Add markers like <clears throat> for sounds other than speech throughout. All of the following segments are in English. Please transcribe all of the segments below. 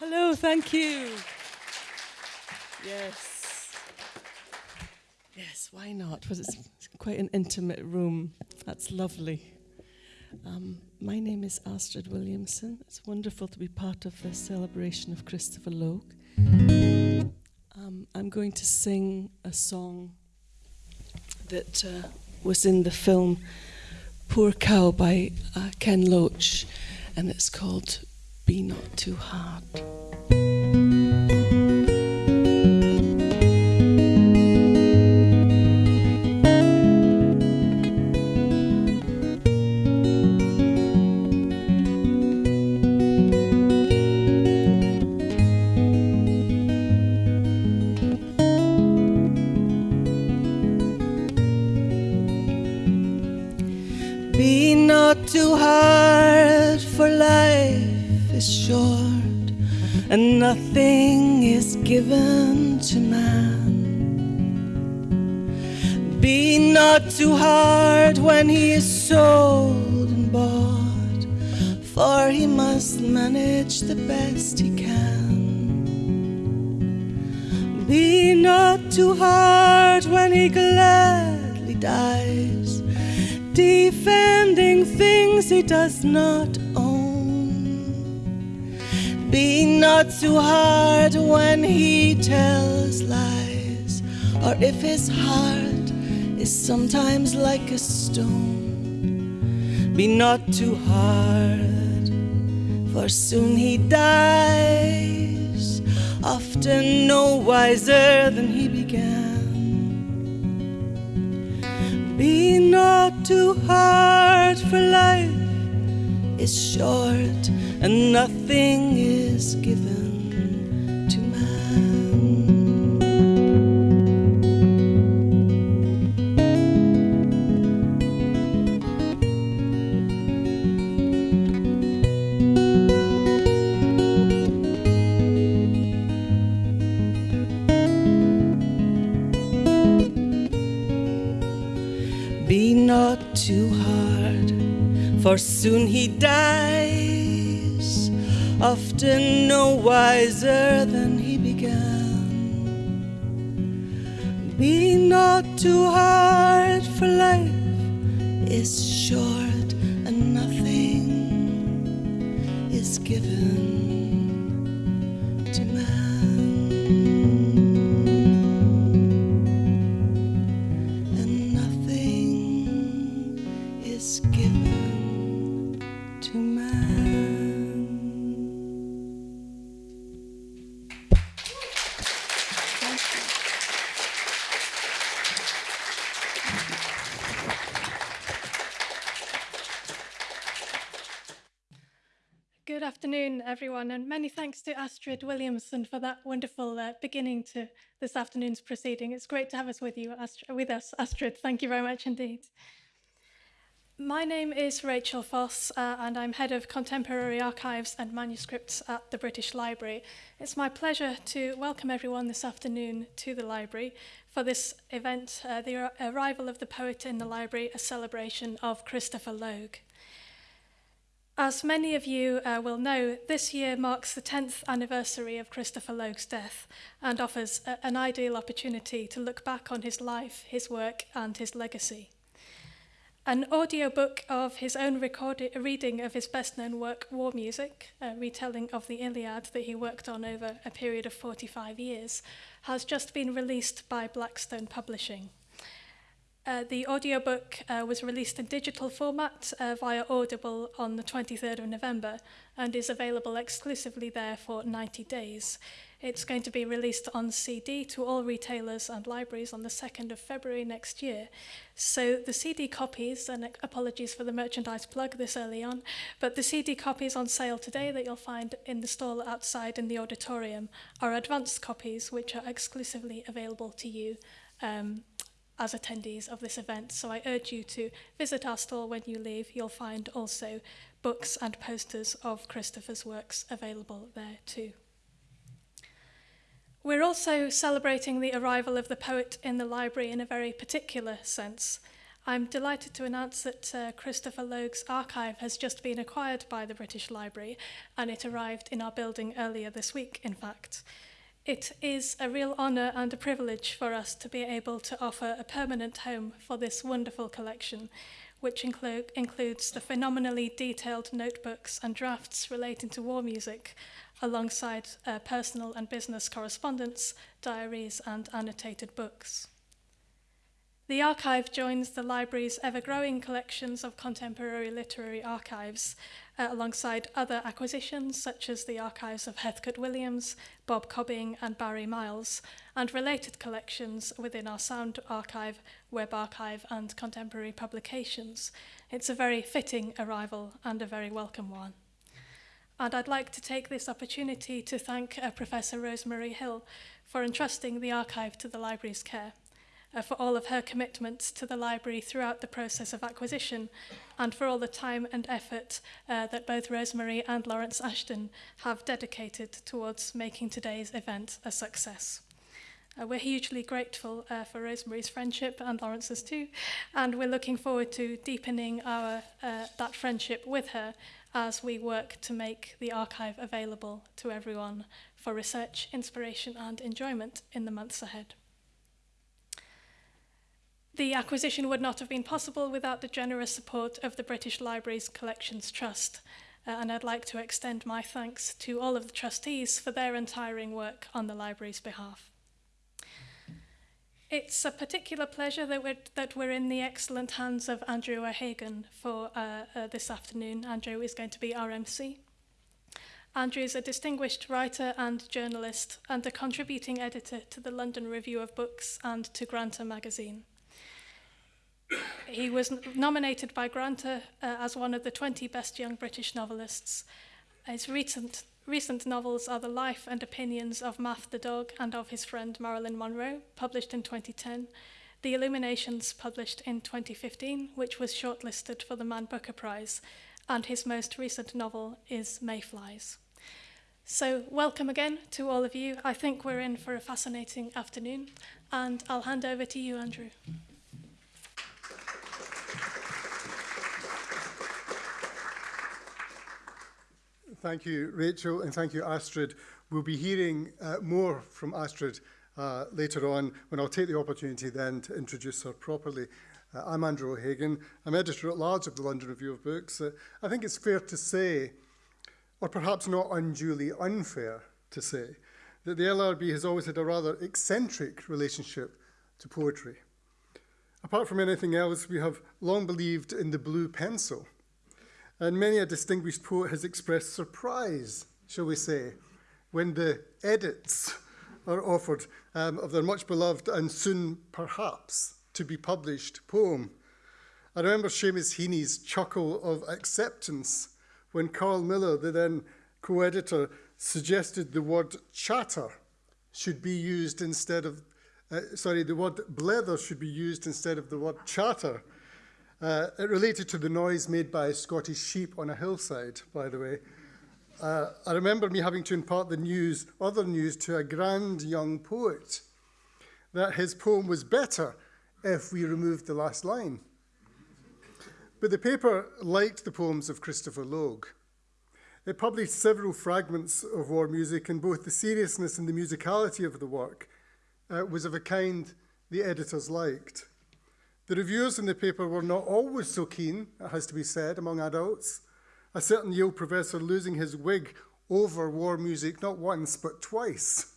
Hello, thank you. Yes. Yes, why not? Because it's quite an intimate room. That's lovely. Um, my name is Astrid Williamson. It's wonderful to be part of the celebration of Christopher Logue. Um, I'm going to sing a song that uh, was in the film Poor Cow by uh, Ken Loach, and it's called Be Not Too Hard. Nothing is given to man. Be not too hard when he is sold and bought, for he must manage the best he can. Be not too hard when he gladly dies defending things he does not too hard when he tells lies, or if his heart is sometimes like a stone. Be not too hard, for soon he dies, often no wiser than he began. Be not too hard, for life is short and nothing is soon he dies, often no wiser than he began. Be not too hard, for life is short and nothing is given everyone, and many thanks to Astrid Williamson for that wonderful uh, beginning to this afternoon's proceeding. It's great to have us with you, Astrid, with us, Astrid. Thank you very much indeed. My name is Rachel Foss, uh, and I'm head of contemporary archives and manuscripts at the British Library. It's my pleasure to welcome everyone this afternoon to the library for this event, uh, the arrival of the poet in the library, a celebration of Christopher Logue. As many of you uh, will know, this year marks the 10th anniversary of Christopher Logue's death and offers a, an ideal opportunity to look back on his life, his work, and his legacy. An audiobook of his own recorded, reading of his best known work, War Music, a retelling of the Iliad that he worked on over a period of 45 years, has just been released by Blackstone Publishing. Uh, the audiobook uh, was released in digital format uh, via Audible on the 23rd of November and is available exclusively there for 90 days. It's going to be released on CD to all retailers and libraries on the 2nd of February next year. So the CD copies, and apologies for the merchandise plug this early on, but the CD copies on sale today that you'll find in the stall outside in the auditorium are advanced copies which are exclusively available to you um, as attendees of this event, so I urge you to visit our stall when you leave. You'll find also books and posters of Christopher's works available there too. We're also celebrating the arrival of the poet in the library in a very particular sense. I'm delighted to announce that uh, Christopher Logue's archive has just been acquired by the British Library and it arrived in our building earlier this week, in fact. It is a real honour and a privilege for us to be able to offer a permanent home for this wonderful collection, which inclu includes the phenomenally detailed notebooks and drafts relating to war music, alongside uh, personal and business correspondence, diaries, and annotated books. The archive joins the library's ever-growing collections of contemporary literary archives uh, alongside other acquisitions such as the archives of Heathcote Williams, Bob Cobbing and Barry Miles, and related collections within our sound archive, web archive and contemporary publications. It's a very fitting arrival and a very welcome one. And I'd like to take this opportunity to thank uh, Professor Rosemary Hill for entrusting the archive to the library's care uh, for all of her commitments to the library throughout the process of acquisition and for all the time and effort uh, that both Rosemary and Lawrence Ashton have dedicated towards making today's event a success. Uh, we're hugely grateful uh, for Rosemary's friendship and Lawrence's too, and we're looking forward to deepening our uh, that friendship with her as we work to make the archive available to everyone for research, inspiration and enjoyment in the months ahead. The acquisition would not have been possible without the generous support of the British Library's Collections Trust, uh, and I'd like to extend my thanks to all of the trustees for their untiring work on the library's behalf. It's a particular pleasure that we're, that we're in the excellent hands of Andrew O'Hagan for uh, uh, this afternoon. Andrew is going to be our MC. Andrew is a distinguished writer and journalist and a contributing editor to the London Review of Books and to Granta magazine. He was nominated by Granta uh, as one of the 20 best young British novelists. His recent, recent novels are The Life and Opinions of Maf the Dog and of his friend Marilyn Monroe, published in 2010, The Illuminations, published in 2015, which was shortlisted for the Man Booker Prize, and his most recent novel is Mayflies. So welcome again to all of you. I think we're in for a fascinating afternoon, and I'll hand over to you, Andrew. Thank you, Rachel, and thank you, Astrid. We'll be hearing uh, more from Astrid uh, later on when I'll take the opportunity then to introduce her properly. Uh, I'm Andrew O'Hagan. I'm editor-at-large of the London Review of Books. Uh, I think it's fair to say, or perhaps not unduly unfair to say, that the LRB has always had a rather eccentric relationship to poetry. Apart from anything else, we have long believed in the blue pencil – And many a distinguished poet has expressed surprise, shall we say, when the edits are offered um, of their much beloved and soon perhaps to be published poem. I remember Seamus Heaney's chuckle of acceptance when Karl Miller, the then co-editor, suggested the word chatter should be used instead of, uh, sorry, the word blether should be used instead of the word chatter. Uh, it related to the noise made by Scottish sheep on a hillside, by the way. Uh, I remember me having to impart the news, other news, to a grand young poet that his poem was better if we removed the last line. But the paper liked the poems of Christopher Logue. It published several fragments of war music, and both the seriousness and the musicality of the work uh, was of a kind the editors liked. The reviewers in the paper were not always so keen, it has to be said, among adults. A certain Yale professor losing his wig over war music not once but twice.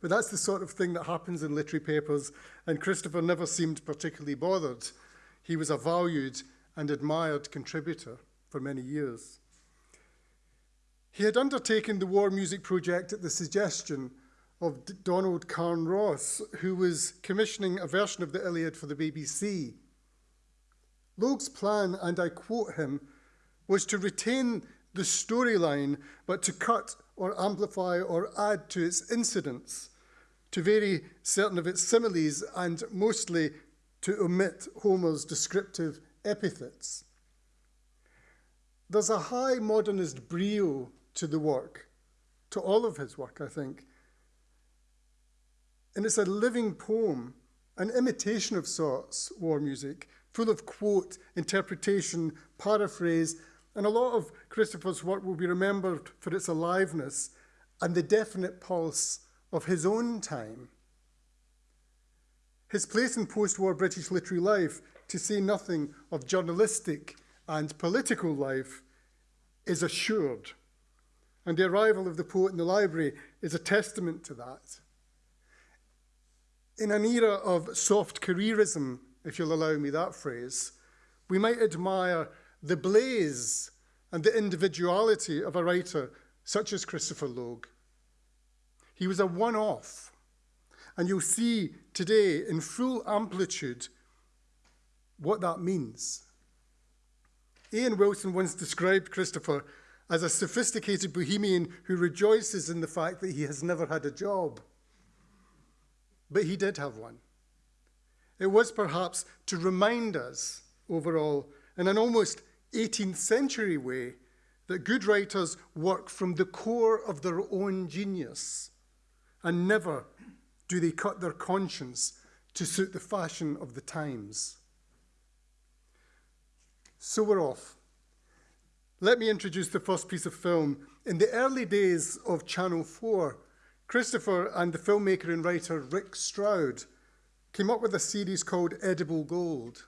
But that's the sort of thing that happens in literary papers, and Christopher never seemed particularly bothered. He was a valued and admired contributor for many years. He had undertaken the war music project at the suggestion of D Donald Carne-Ross, who was commissioning a version of the Iliad for the BBC. Logue's plan, and I quote him, was to retain the storyline, but to cut or amplify or add to its incidents, to vary certain of its similes, and mostly to omit Homer's descriptive epithets. There's a high modernist brio to the work, to all of his work, I think, and it's a living poem, an imitation of sorts, war music, full of quote, interpretation, paraphrase, and a lot of Christopher's work will be remembered for its aliveness and the definite pulse of his own time. His place in post war British literary life, to say nothing of journalistic and political life, is assured. And the arrival of the poet in the library is a testament to that. In an era of soft careerism, if you'll allow me that phrase, we might admire the blaze and the individuality of a writer such as Christopher Logue. He was a one off, and you'll see today in full amplitude what that means. Ian Wilson once described Christopher as a sophisticated bohemian who rejoices in the fact that he has never had a job. But he did have one. It was perhaps to remind us, overall, in an almost 18th century way, that good writers work from the core of their own genius and never do they cut their conscience to suit the fashion of the times. So we're off. Let me introduce the first piece of film. In the early days of Channel 4, Christopher and the filmmaker and writer Rick Stroud came up with a series called Edible Gold,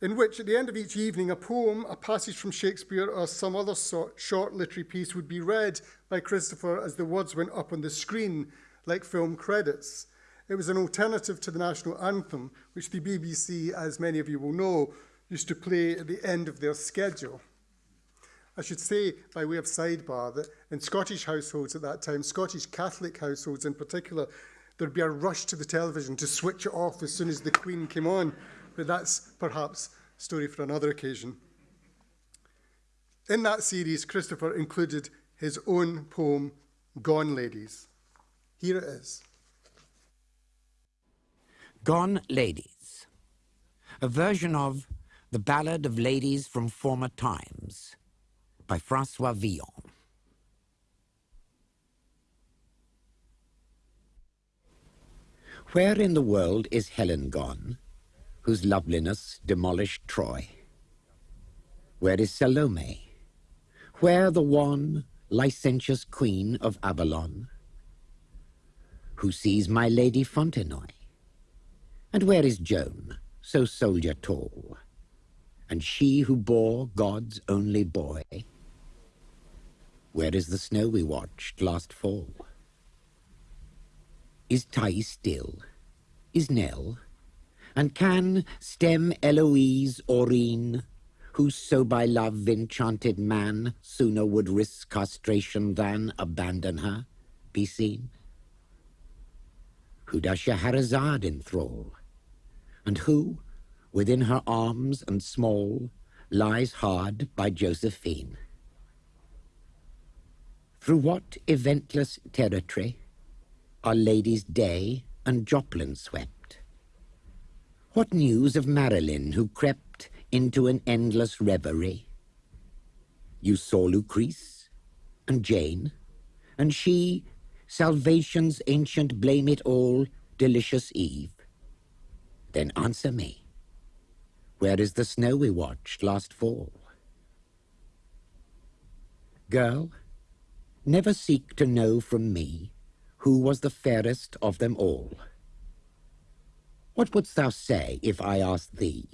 in which at the end of each evening a poem, a passage from Shakespeare or some other sort, short literary piece would be read by Christopher as the words went up on the screen like film credits. It was an alternative to the national anthem, which the BBC, as many of you will know, used to play at the end of their schedule. I should say, by way of sidebar, that in Scottish households at that time, Scottish Catholic households in particular, there'd be a rush to the television to switch it off as soon as the Queen came on. But that's perhaps a story for another occasion. In that series, Christopher included his own poem, Gone Ladies. Here it is. Gone Ladies, a version of The Ballad of Ladies from Former Times by Francois Villon. Where in the world is Helen gone, whose loveliness demolished Troy? Where is Salome? Where the wan, licentious queen of Avalon? Who sees my lady Fontenoy? And where is Joan, so soldier tall? And she who bore God's only boy? Where is the snow we watched last fall? Is Thais still? Is Nell? And can stem Eloise Aurine, who so by love enchanted man sooner would risk castration than abandon her, be seen? Who does Scheherazade enthrall? And who, within her arms and small, lies hard by Josephine? Through what eventless territory are ladies Day and Joplin swept? What news of Marilyn who crept into an endless reverie? You saw Lucrece and Jane, and she, salvation's ancient blame it all, delicious Eve. Then answer me. Where is the snow we watched last fall? Girl, Never seek to know from me who was the fairest of them all. What wouldst thou say if I asked thee?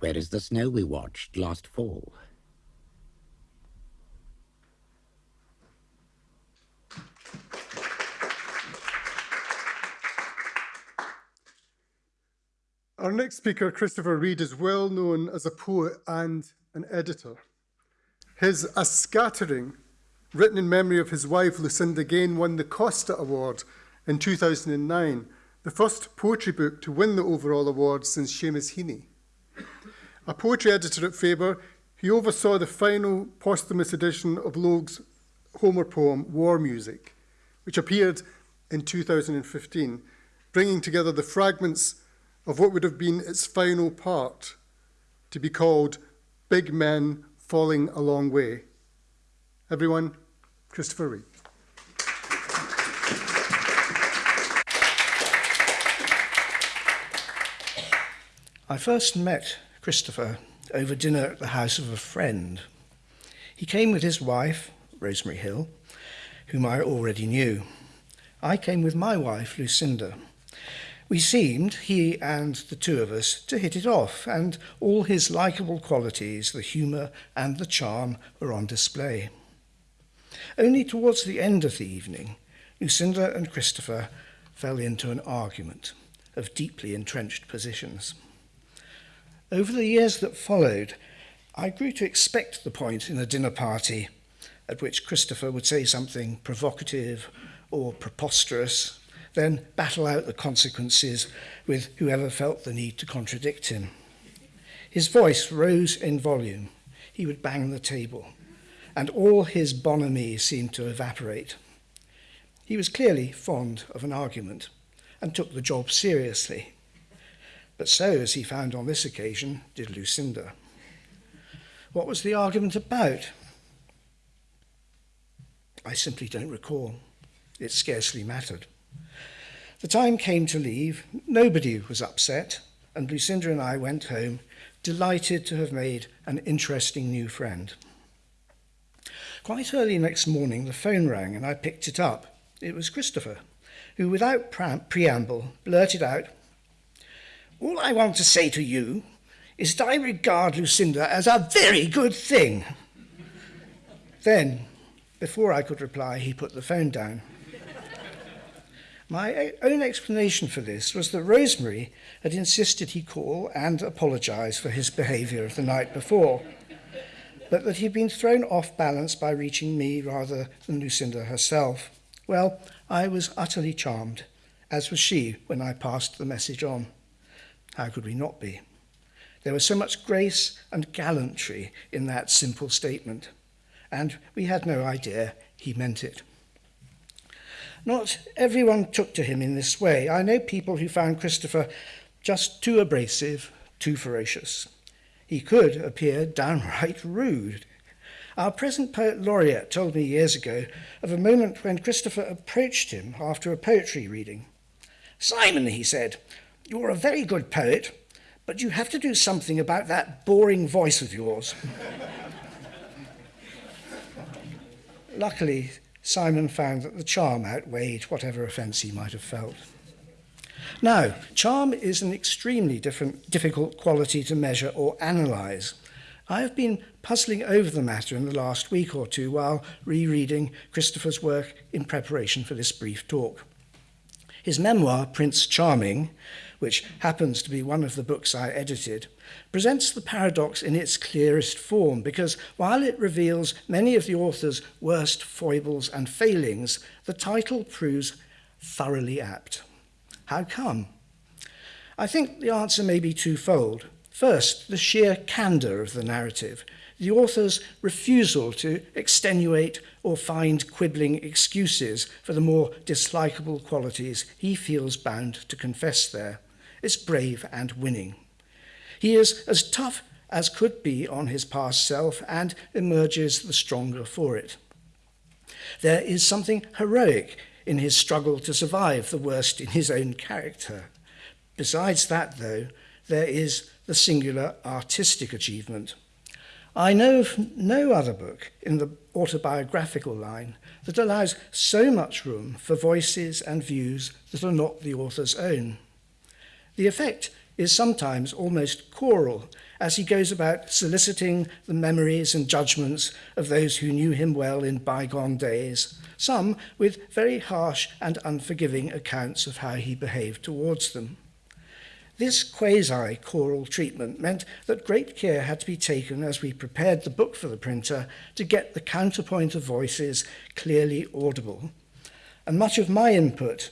Where is the snow we watched last fall? Our next speaker, Christopher Reid, is well known as a poet and an editor. His A Scattering written in memory of his wife Lucinda Gane, won the Costa Award in 2009, the first poetry book to win the overall award since Seamus Heaney. A poetry editor at Faber, he oversaw the final posthumous edition of Logue's Homer poem, War Music, which appeared in 2015, bringing together the fragments of what would have been its final part to be called Big Men Falling a Long Way. Everyone, Christopher Reid. I first met Christopher over dinner at the house of a friend. He came with his wife, Rosemary Hill, whom I already knew. I came with my wife, Lucinda. We seemed, he and the two of us, to hit it off, and all his likeable qualities, the humour and the charm, were on display. Only towards the end of the evening, Lucinda and Christopher fell into an argument of deeply entrenched positions. Over the years that followed, I grew to expect the point in a dinner party at which Christopher would say something provocative or preposterous, then battle out the consequences with whoever felt the need to contradict him. His voice rose in volume. He would bang the table and all his bonhomie seemed to evaporate. He was clearly fond of an argument and took the job seriously. But so, as he found on this occasion, did Lucinda. What was the argument about? I simply don't recall. It scarcely mattered. The time came to leave. Nobody was upset, and Lucinda and I went home, delighted to have made an interesting new friend. Quite early next morning, the phone rang and I picked it up. It was Christopher, who, without preamble, blurted out, All I want to say to you is that I regard Lucinda as a very good thing. then, before I could reply, he put the phone down. My own explanation for this was that Rosemary had insisted he call and apologise for his behaviour of the night before but that he'd been thrown off balance by reaching me rather than Lucinda herself. Well, I was utterly charmed, as was she when I passed the message on. How could we not be? There was so much grace and gallantry in that simple statement, and we had no idea he meant it. Not everyone took to him in this way. I know people who found Christopher just too abrasive, too ferocious. He could appear downright rude. Our present poet laureate told me years ago of a moment when Christopher approached him after a poetry reading. Simon, he said, you're a very good poet, but you have to do something about that boring voice of yours. <laughs> Luckily, Simon found that the charm outweighed whatever offence he might have felt. Now, charm is an extremely different, difficult quality to measure or analyse. I have been puzzling over the matter in the last week or two while rereading Christopher's work in preparation for this brief talk. His memoir, Prince Charming, which happens to be one of the books I edited, presents the paradox in its clearest form because while it reveals many of the author's worst foibles and failings, the title proves thoroughly apt. How come? I think the answer may be twofold. First, the sheer candour of the narrative, the author's refusal to extenuate or find quibbling excuses for the more dislikable qualities he feels bound to confess there. It's brave and winning. He is as tough as could be on his past self and emerges the stronger for it. There is something heroic in his struggle to survive the worst in his own character. Besides that, though, there is the singular artistic achievement. I know of no other book in the autobiographical line that allows so much room for voices and views that are not the author's own. The effect is sometimes almost choral as he goes about soliciting the memories and judgments of those who knew him well in bygone days, some with very harsh and unforgiving accounts of how he behaved towards them. This quasi-choral treatment meant that great care had to be taken as we prepared the book for the printer to get the counterpoint of voices clearly audible. And much of my input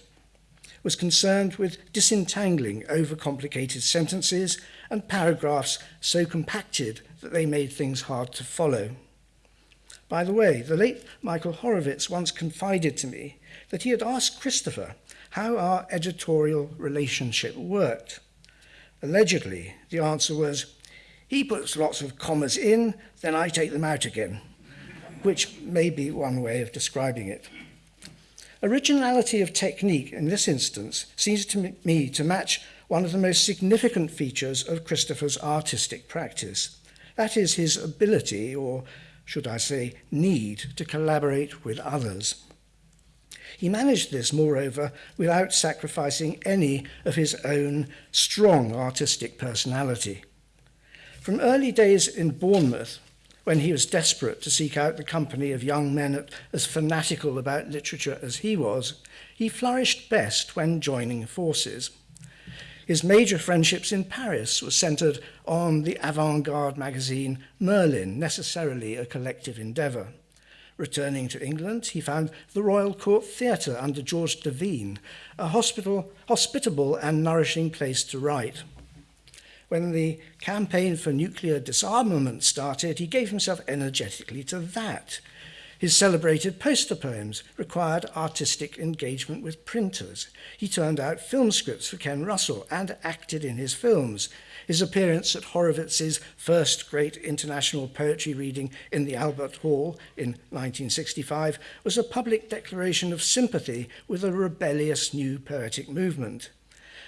was concerned with disentangling overcomplicated sentences and paragraphs so compacted that they made things hard to follow. By the way, the late Michael Horowitz once confided to me that he had asked Christopher how our editorial relationship worked. Allegedly, the answer was, he puts lots of commas in, then I take them out again, which may be one way of describing it. Originality of technique in this instance seems to me to match one of the most significant features of Christopher's artistic practice. That is his ability, or should I say, need to collaborate with others. He managed this, moreover, without sacrificing any of his own strong artistic personality. From early days in Bournemouth, when he was desperate to seek out the company of young men as fanatical about literature as he was, he flourished best when joining forces. His major friendships in Paris were centered on the avant-garde magazine Merlin, necessarily a collective endeavor. Returning to England, he found the Royal Court Theatre under George Devine, a hospital, hospitable and nourishing place to write when the campaign for nuclear disarmament started, he gave himself energetically to that. His celebrated poster poems required artistic engagement with printers. He turned out film scripts for Ken Russell and acted in his films. His appearance at Horowitz's first great international poetry reading in the Albert Hall in 1965 was a public declaration of sympathy with a rebellious new poetic movement.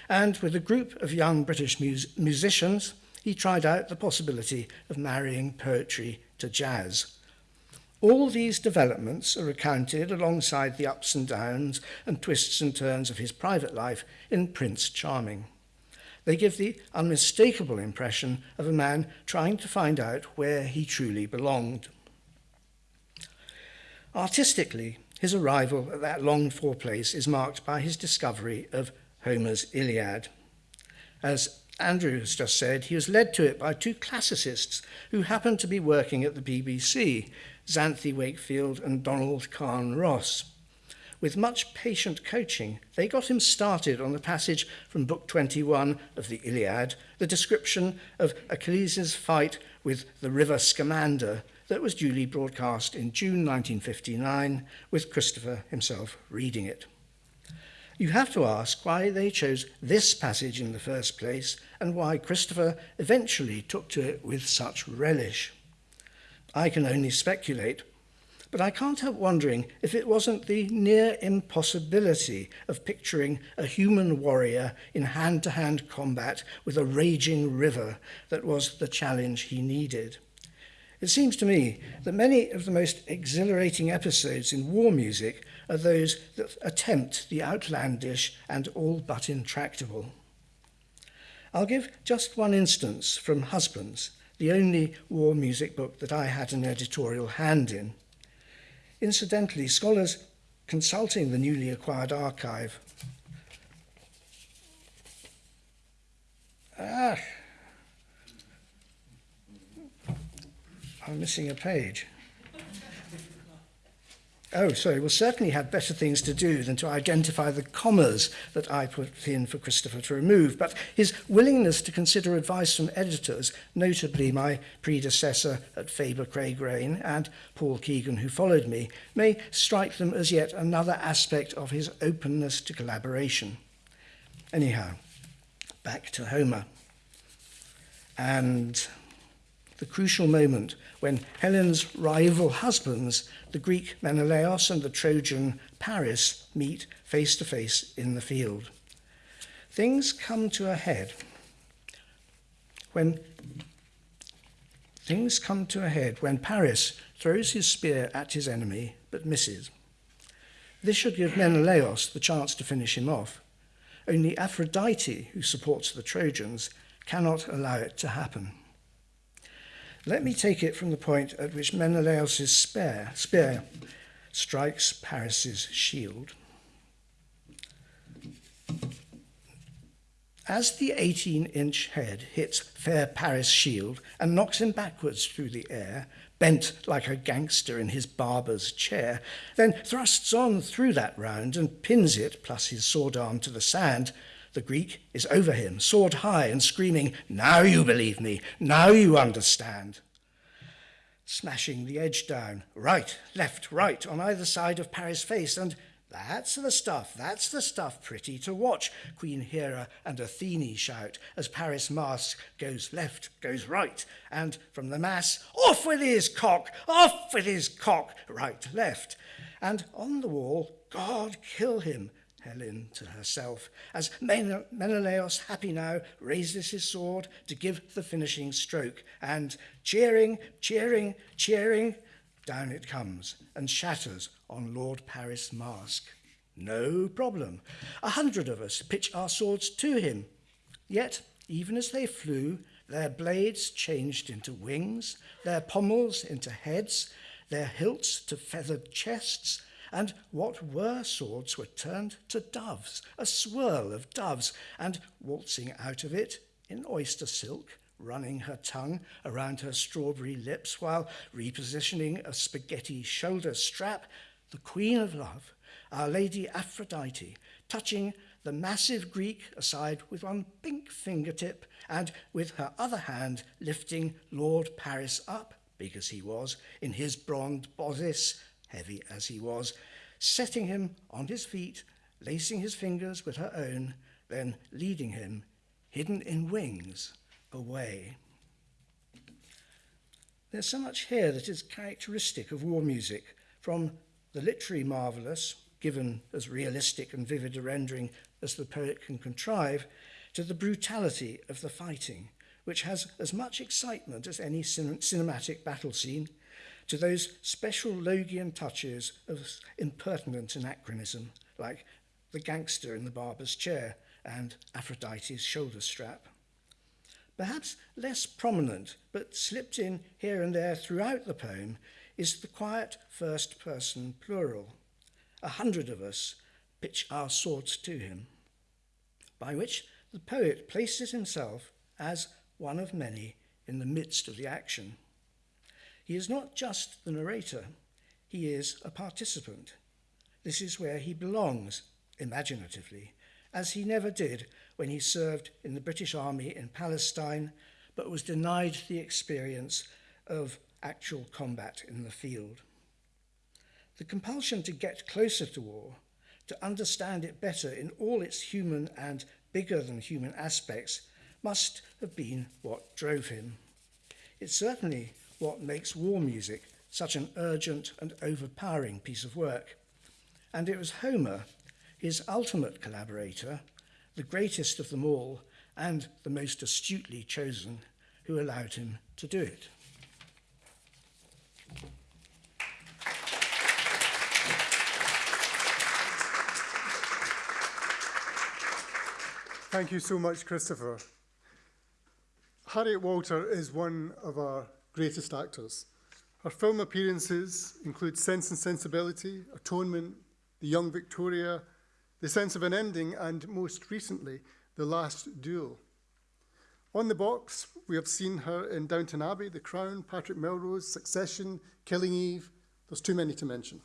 And with a group of young British mus musicians, he tried out the possibility of marrying poetry to jazz. All these developments are recounted alongside the ups and downs and twists and turns of his private life in Prince Charming. They give the unmistakable impression of a man trying to find out where he truly belonged. Artistically, his arrival at that longed for place is marked by his discovery of Homer's Iliad. As Andrew has just said, he was led to it by two classicists who happened to be working at the BBC, Xanthi Wakefield and Donald Kahn Ross. With much patient coaching, they got him started on the passage from Book 21 of the Iliad, the description of Achilles' fight with the River Scamander that was duly broadcast in June 1959, with Christopher himself reading it you have to ask why they chose this passage in the first place and why Christopher eventually took to it with such relish. I can only speculate, but I can't help wondering if it wasn't the near impossibility of picturing a human warrior in hand-to-hand -hand combat with a raging river that was the challenge he needed. It seems to me that many of the most exhilarating episodes in war music are those that attempt the outlandish and all but intractable. I'll give just one instance from Husbands, the only war music book that I had an editorial hand in. Incidentally, scholars consulting the newly acquired archive Ah, I'm missing a page. Oh, sorry. Well, certainly had better things to do than to identify the commas that I put in for Christopher to remove. But his willingness to consider advice from editors, notably my predecessor at Faber Craigrain and Paul Keegan, who followed me, may strike them as yet another aspect of his openness to collaboration. Anyhow, back to Homer. And the crucial moment when Helen's rival husbands, the Greek Menelaos and the Trojan Paris, meet face to face in the field. Things come to a head when things come to a head when Paris throws his spear at his enemy but misses. This should give Menelaos the chance to finish him off. Only Aphrodite, who supports the Trojans, cannot allow it to happen. Let me take it from the point at which Menelaus' spear, spear strikes Paris's shield. As the 18-inch head hits fair Paris' shield and knocks him backwards through the air, bent like a gangster in his barber's chair, then thrusts on through that round and pins it, plus his sword arm, to the sand, the Greek is over him, sword high, and screaming, Now you believe me, now you understand. Smashing the edge down, right, left, right, on either side of Paris' face, and that's the stuff, that's the stuff pretty to watch, Queen Hera and Athene shout as Paris mask goes left, goes right, and from the mass, off with his cock, off with his cock, right, left. And on the wall, God kill him, Helen to herself, as Men- Menelaus, happy now, raises his sword to give the finishing stroke, and cheering, cheering, cheering, down it comes and shatters on Lord Paris' mask. No problem. A hundred of us pitch our swords to him. Yet, even as they flew, their blades changed into wings, their pommels into heads, their hilts to feathered chests, and what were swords were turned to doves, a swirl of doves, and waltzing out of it in oyster silk, running her tongue around her strawberry lips while repositioning a spaghetti shoulder strap, the Queen of Love, Our Lady Aphrodite, touching the massive Greek aside with one pink fingertip and with her other hand lifting Lord Paris up, big as he was, in his bronze bodice, heavy as he was, setting him on his feet, lacing his fingers with her own, then leading him, hidden in wings, away. There's so much here that is characteristic of war music, from the literary marvellous, given as realistic and vivid a rendering as the poet can contrive, to the brutality of the fighting, which has as much excitement as any cin cinematic battle scene, to those special Logian touches of impertinent anachronism, like the gangster in the barber's chair and Aphrodite's shoulder strap. Perhaps less prominent, but slipped in here and there throughout the poem, is the quiet first person plural. A hundred of us pitch our swords to him, by which the poet places himself as one of many in the midst of the action. He is not just the narrator, he is a participant. This is where he belongs, imaginatively, as he never did when he served in the British Army in Palestine, but was denied the experience of actual combat in the field. The compulsion to get closer to war, to understand it better in all its human and bigger than human aspects, must have been what drove him. It's certainly what makes war music such an urgent and overpowering piece of work. And it was Homer, his ultimate collaborator, the greatest of them all, and the most astutely chosen, who allowed him to do it. Thank you so much, Christopher. Harriet Walter is one of our greatest actors. Her film appearances include Sense and Sensibility, Atonement, The Young Victoria, The Sense of an Ending, and most recently, The Last Duel. On the box, we have seen her in Downton Abbey, The Crown, Patrick Melrose, Succession, Killing Eve. There's too many to mention.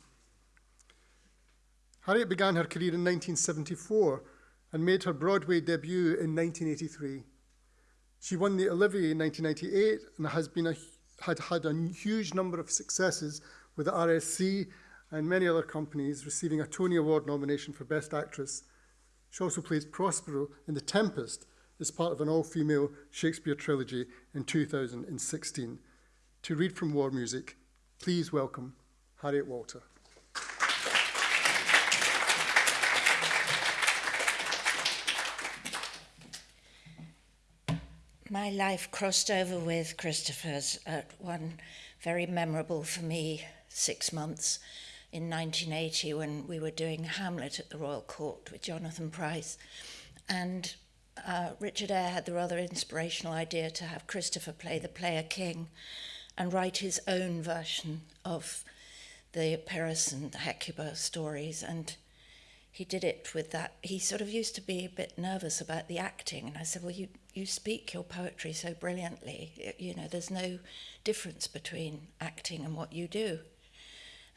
Harriet began her career in 1974 and made her Broadway debut in 1983. She won the Olivier in 1998 and has been a, had had a huge number of successes with the RSC and many other companies, receiving a Tony Award nomination for Best Actress. She also plays Prospero in The Tempest as part of an all-female Shakespeare trilogy in 2016. To read from War Music, please welcome Harriet Walter. My life crossed over with Christopher's at one very memorable for me six months in 1980 when we were doing Hamlet at the Royal Court with Jonathan Pryce. And uh, Richard Eyre had the rather inspirational idea to have Christopher play the player king and write his own version of the Paris and Hecuba stories. And he did it with that. He sort of used to be a bit nervous about the acting, and I said, "Well, you you speak your poetry so brilliantly. You know, there's no difference between acting and what you do."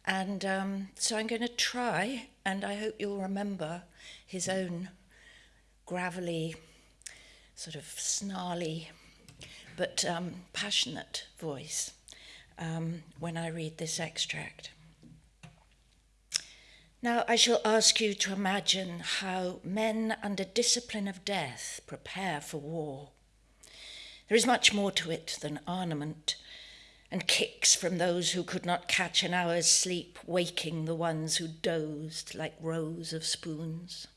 And um, so I'm going to try, and I hope you'll remember his own gravelly, sort of snarly, but um, passionate voice um, when I read this extract. Now I shall ask you to imagine how men under discipline of death prepare for war. There is much more to it than armament and kicks from those who could not catch an hour's sleep, waking the ones who dozed like rows of spoons.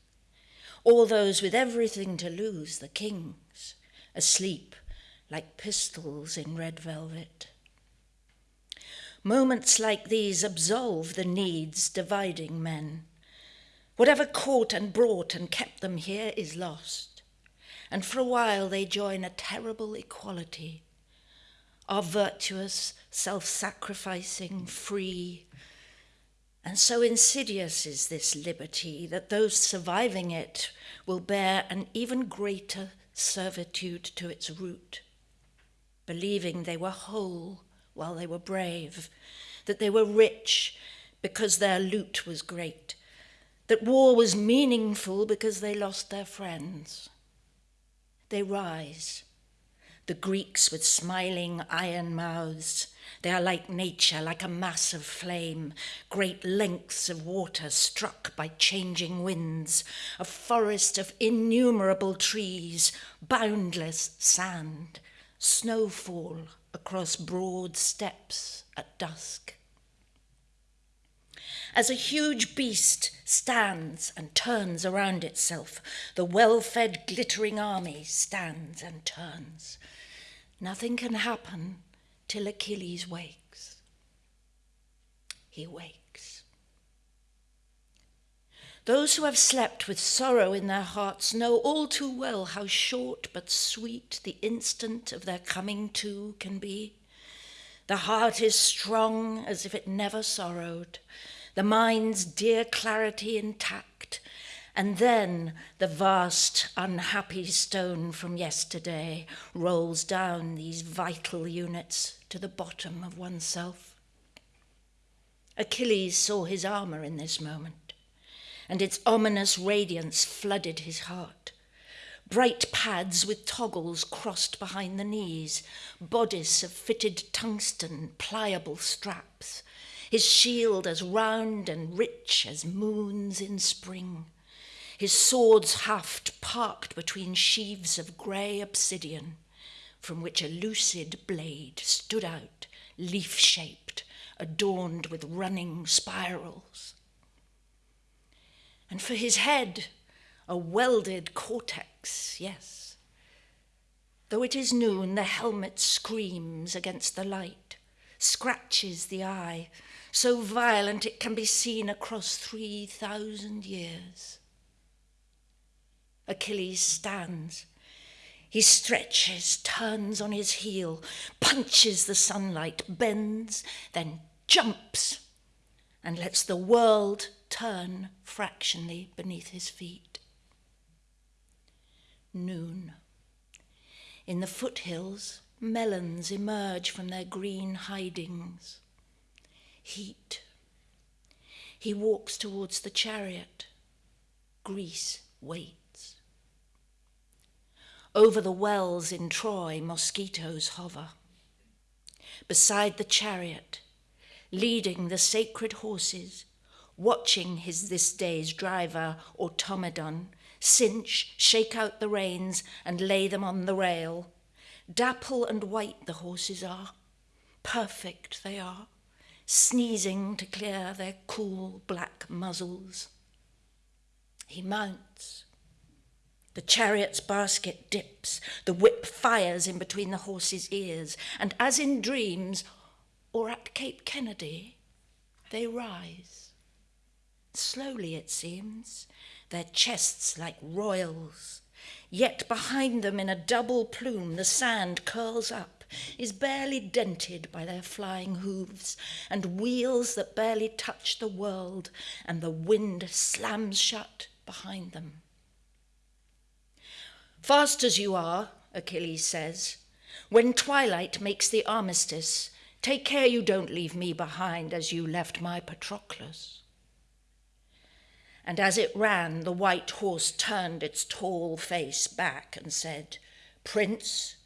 All those with everything to lose, the kings, asleep like pistols in red velvet. Moments like these absolve the needs dividing men. Whatever caught and brought and kept them here is lost. And for a while they join a terrible equality are virtuous, self sacrificing, free. And so insidious is this liberty that those surviving it will bear an even greater servitude to its root, believing they were whole while they were brave, that they were rich because their loot was great, that war was meaningful because they lost their friends. They rise the Greeks with smiling iron mouths. They are like nature, like a mass of flame, great lengths of water struck by changing winds, a forest of innumerable trees, boundless sand, snowfall across broad steppes at dusk. As a huge beast stands and turns around itself, the well fed, glittering army stands and turns. Nothing can happen till Achilles wakes. He wakes. Those who have slept with sorrow in their hearts know all too well how short but sweet the instant of their coming to can be. The heart is strong as if it never sorrowed, the mind's dear clarity intact, and then the vast, unhappy stone from yesterday rolls down these vital units to the bottom of oneself. Achilles saw his armour in this moment, and its ominous radiance flooded his heart. Bright pads with toggles crossed behind the knees, bodice of fitted tungsten, pliable straps, his shield as round and rich as moons in spring his sword's haft parked between sheaves of grey obsidian, from which a lucid blade stood out, leaf shaped, adorned with running spirals. And for his head, a welded cortex, yes. Though it is noon, the helmet screams against the light, scratches the eye, so violent it can be seen across 3,000 years. Achilles stands. He stretches, turns on his heel, punches the sunlight, bends, then jumps, and lets the world turn fractionally beneath his feet. Noon. In the foothills, melons emerge from their green hidings. Heat. He walks towards the chariot. Greece waits. Over the wells in Troy, mosquitoes hover. Beside the chariot, leading the sacred horses, watching his this day's driver, Automedon, cinch, shake out the reins, and lay them on the rail. Dapple and white the horses are, perfect they are, sneezing to clear their cool black muzzles. He mounts, the chariot's basket dips, the whip fires in between the horse's ears, and as in dreams, or at Cape Kennedy, they rise. Slowly, it seems, their chests like royals. Yet behind them, in a double plume, the sand curls up, is barely dented by their flying hooves, and wheels that barely touch the world, and the wind slams shut behind them. Fast as you are, Achilles says, when twilight makes the armistice, take care you don't leave me behind as you left my Patroclus. And as it ran, the white horse turned its tall face back and said, Prince,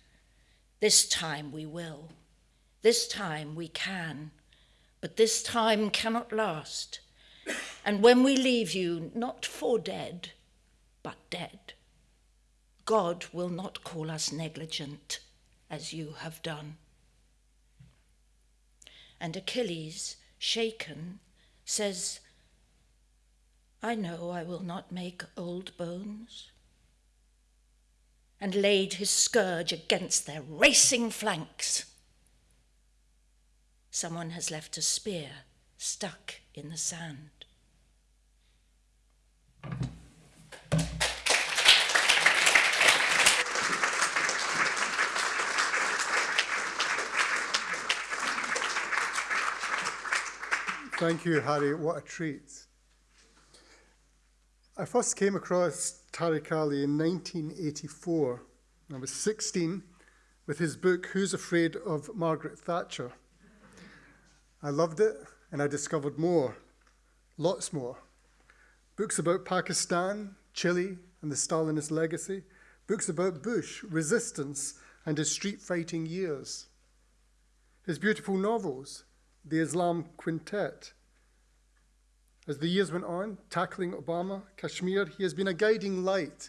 this time we will. This time we can. But this time cannot last. And when we leave you, not for dead, but dead. God will not call us negligent as you have done. and Achilles, shaken, says, I know I will not make old bones, and laid his scourge against their racing flanks. Someone has left a spear stuck in the sand. Thank you, Harry. What a treat. I first came across Tariq Ali in 1984. I was 16 with his book, Who's Afraid of Margaret Thatcher? I loved it and I discovered more, lots more. Books about Pakistan, Chile, and the Stalinist legacy. Books about Bush, resistance, and his street fighting years. His beautiful novels, the Islam Quintet. As the years went on, tackling Obama, Kashmir, he has been a guiding light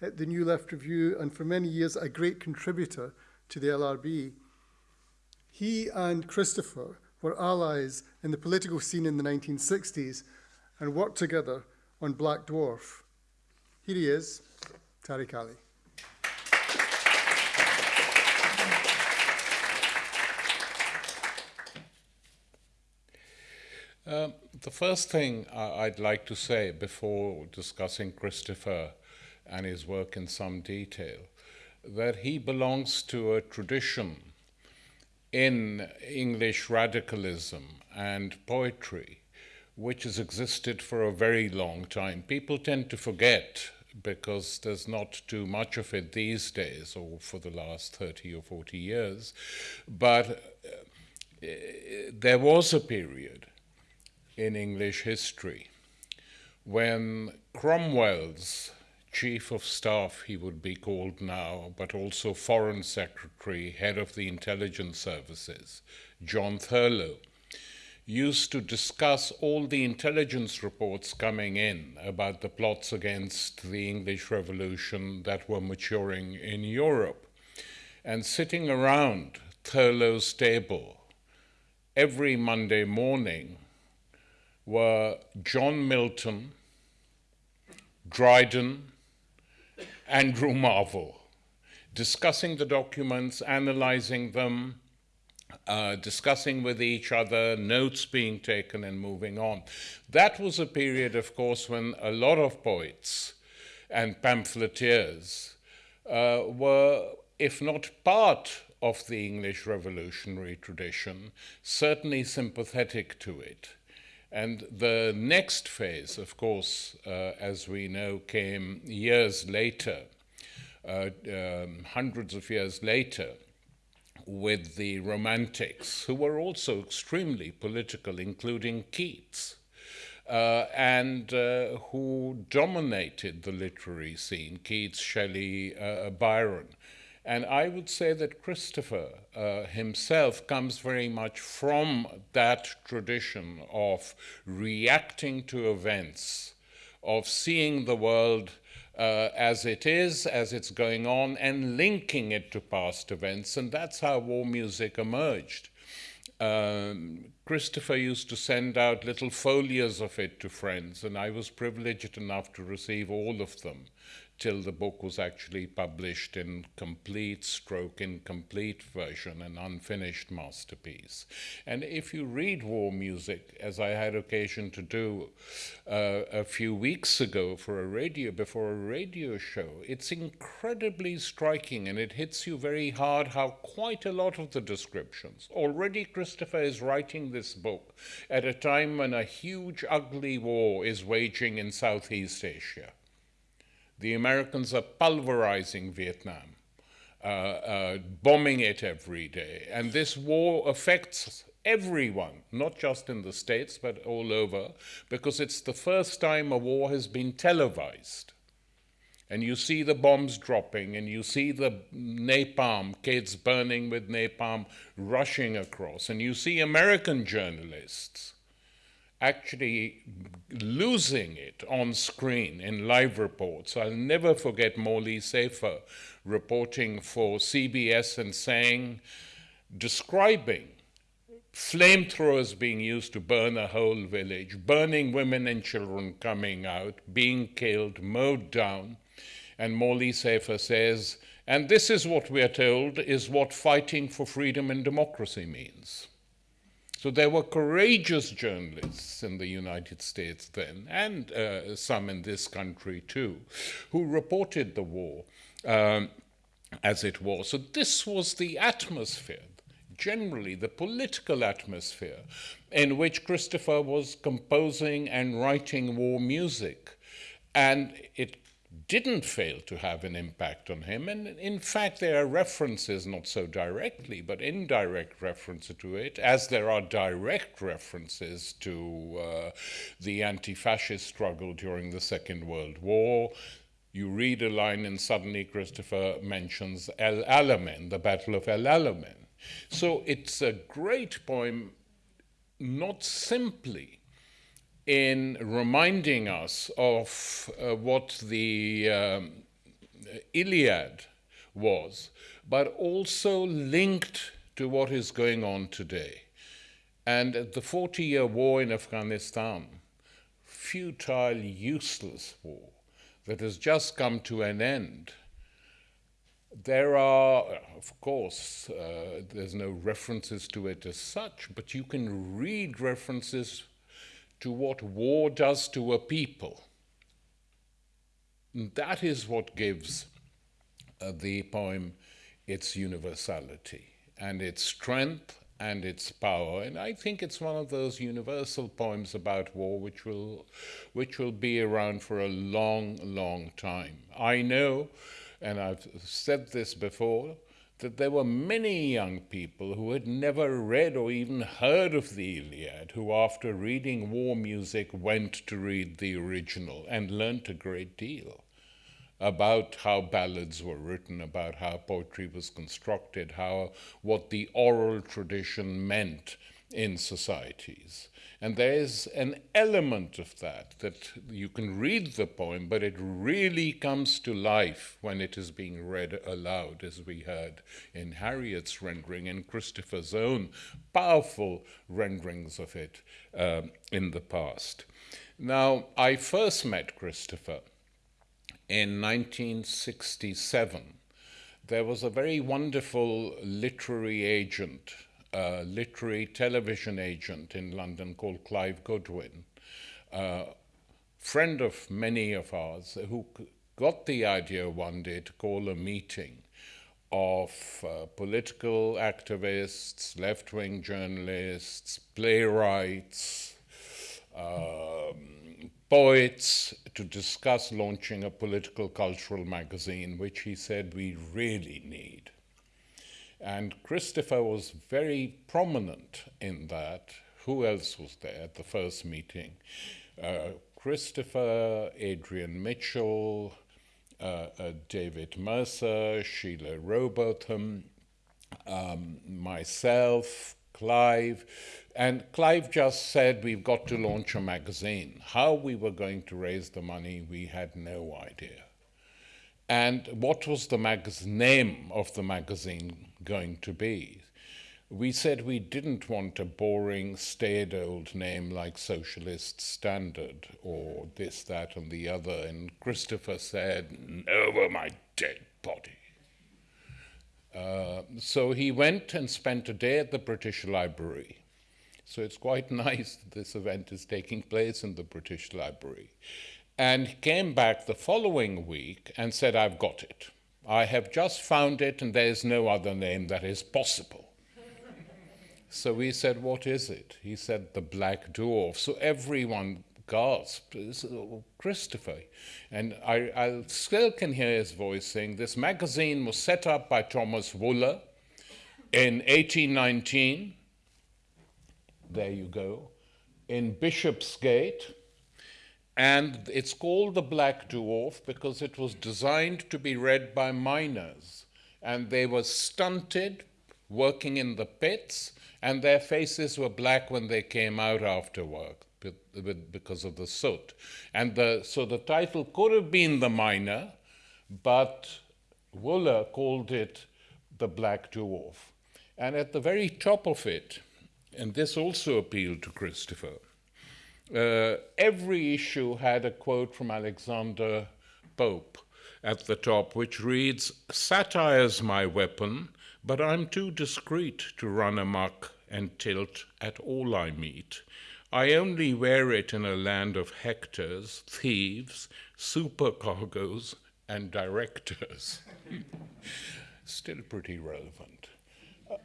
at the New Left Review and for many years a great contributor to the LRB. He and Christopher were allies in the political scene in the 1960s and worked together on Black Dwarf. Here he is, Tariq Ali. Um, the first thing I'd like to say before discussing Christopher and his work in some detail, that he belongs to a tradition in English radicalism and poetry which has existed for a very long time. People tend to forget because there's not too much of it these days or for the last 30 or 40 years, but uh, there was a period in English history when Cromwell's chief of staff, he would be called now, but also foreign secretary, head of the intelligence services, John Thurloe, used to discuss all the intelligence reports coming in about the plots against the English Revolution that were maturing in Europe. And sitting around Thurloe's table every Monday morning were John Milton, Dryden, Andrew Marvell, discussing the documents, analyzing them, uh, discussing with each other, notes being taken, and moving on. That was a period, of course, when a lot of poets and pamphleteers uh, were, if not part of the English revolutionary tradition, certainly sympathetic to it. And the next phase, of course, uh, as we know, came years later, uh, um, hundreds of years later, with the Romantics, who were also extremely political, including Keats. Uh, and uh, who dominated the literary scene Keats, Shelley, uh, Byron. And I would say that Christopher uh, himself comes very much from that tradition of reacting to events, of seeing the world uh, as it is, as it's going on, and linking it to past events. And that's how war music emerged. Um, Christopher used to send out little folios of it to friends, and I was privileged enough to receive all of them till the book was actually published in complete stroke incomplete version, an unfinished masterpiece. And if you read war music, as I had occasion to do uh, a few weeks ago for a radio, before a radio show, it's incredibly striking and it hits you very hard how quite a lot of the descriptions. Already Christopher is writing this book at a time when a huge, ugly war is waging in Southeast Asia the Americans are pulverizing Vietnam, uh, uh, bombing it every day. And this war affects everyone, not just in the States, but all over, because it's the first time a war has been televised. And you see the bombs dropping, and you see the napalm, kids burning with napalm, rushing across, and you see American journalists actually losing it on screen in live reports. I'll never forget Morley Safer reporting for CBS and saying, describing flamethrowers being used to burn a whole village, burning women and children coming out, being killed, mowed down. And Morley Safer says, and this is what we are told is what fighting for freedom and democracy means. So there were courageous journalists in the United States then, and uh, some in this country too, who reported the war um, as it was. So this was the atmosphere generally the political atmosphere in which Christopher was composing and writing war music. And it didn't fail to have an impact on him. And in fact, there are references, not so directly, but indirect references to it, as there are direct references to uh, the anti fascist struggle during the Second World War. You read a line, and suddenly Christopher mentions El Alamein, the Battle of El Alamein. So it's a great poem, not simply in reminding us of uh, what the um, Iliad was, but also linked to what is going on today. And the 40 year war in Afghanistan, futile, useless war that has just come to an end. There are, of course, uh, there's no references to it as such, but you can read references to what war does to a people. That is what gives uh, the poem its universality and its strength and its power. And I think it's one of those universal poems about war which will, which will be around for a long, long time. I know, and I've said this before, that there were many young people who had never read or even heard of the Iliad, who, after reading war music, went to read the original and learnt a great deal about how ballads were written, about how poetry was constructed, how what the oral tradition meant in societies. And there is an element of that, that you can read the poem, but it really comes to life when it is being read aloud, as we heard in Harriet's rendering and Christopher's own powerful renderings of it um, in the past. Now, I first met Christopher in 1967. There was a very wonderful literary agent a literary television agent in London called Clive Goodwin, a friend of many of ours, who got the idea one day to call a meeting of uh, political activists, left wing journalists, playwrights, um, poets to discuss launching a political cultural magazine, which he said we really need. And Christopher was very prominent in that. Who else was there at the first meeting? Uh, Christopher, Adrian Mitchell, uh, uh, David Mercer, Sheila Rowbotham, um, myself, Clive. And Clive just said, We've got to launch a magazine. How we were going to raise the money, we had no idea. And what was the name of the magazine going to be? We said we didn't want a boring, staid old name like Socialist Standard or this, that, and the other. And Christopher said, Over my dead body. Uh, so he went and spent a day at the British Library. So it's quite <laughs> nice that this event is taking place in the British Library and he came back the following week and said, I've got it. I have just found it, and there is no other name that is possible. <laughs> so we said, What is it? He said, The Black Dwarf. So everyone gasped, Christopher. And I, I still can hear his voice saying, This magazine was set up by Thomas Wooler in 1819. There you go. In Bishopsgate and it's called the Black Dwarf because it was designed to be read by miners. And they were stunted, working in the pits, and their faces were black when they came out after work because of the soot. And the, so the title could have been The Miner, but Wooler called it The Black Dwarf. And at the very top of it, and this also appealed to Christopher. Uh, every issue had a quote from Alexander Pope at the top, which reads Satire's my weapon, but I'm too discreet to run amuck and tilt at all I meet. I only wear it in a land of hectors, thieves, supercargoes, and directors. <laughs> Still pretty relevant.